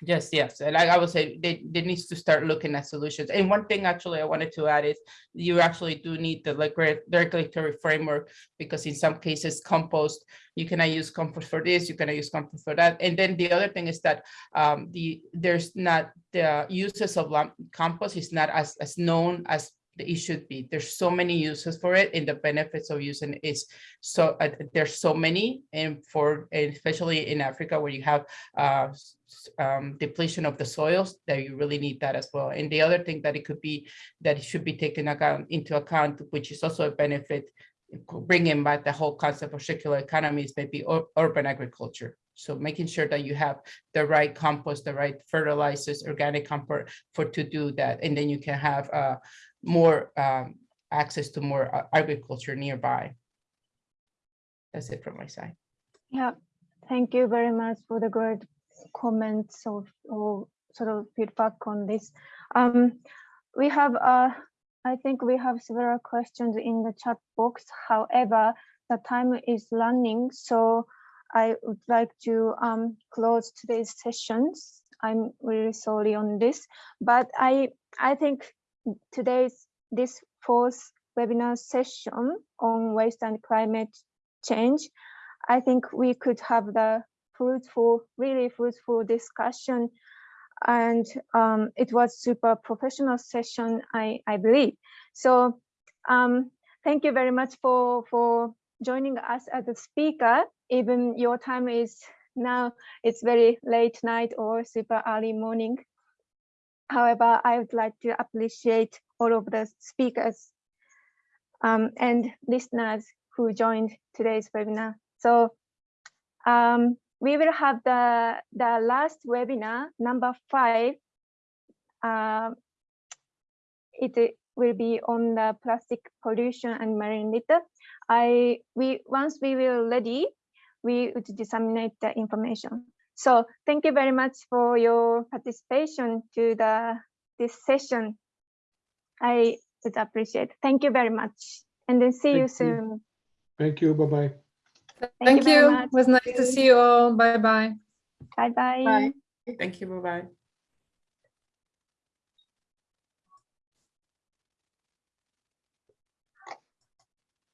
Yes, yes, and I, would say they, they needs to start looking at solutions. And one thing actually I wanted to add is you actually do need the like reg- regulatory framework because in some cases compost, you cannot use compost for this, you cannot use compost for that. And then the other thing is that um, the, there's not, the uses of compost is not as, as known as it should be. There's so many uses for it and the benefits of using it is so, uh, there's so many and for, and especially in Africa where you have uh, um, depletion of the soils, that you really need that as well. And the other thing that it could be, that it should be taken account, into account, which is also a benefit, bringing back the whole concept of circular economies, maybe ur- urban agriculture. So making sure that you have the right compost, the right fertilizers, organic compost for to do that. And then you can have uh, more um, access to more uh, agriculture nearby. That's it from my side. Yeah, thank you very much for the great comments of, or sort of feedback on this. Um, we have, uh, I think we have several questions in the chat box. However, the time is running, so I would like to um, close today's sessions. I'm really sorry on this, but I I think today's this fourth webinar session on waste and climate change I think we could have the fruitful, really fruitful discussion. And um, it was super professional session, I, I believe. So um, thank you very much for, for joining us as a speaker. Even your time is now, it's very late night or super early morning. However, I would like to appreciate all of the speakers um, and listeners who joined today's webinar. So um, we will have the, the last webinar, number five. Uh, it will be on the plastic pollution and marine litter. I, we, once we will ready, we would disseminate the information. So thank you very much for your participation to the this session. I would appreciate. Thank you very much. And then see you Thank you. soon. Thank you. Bye-bye. Thank very you. much. It was nice to see you all. Bye-bye. Bye-bye. Bye. Thank you, bye-bye.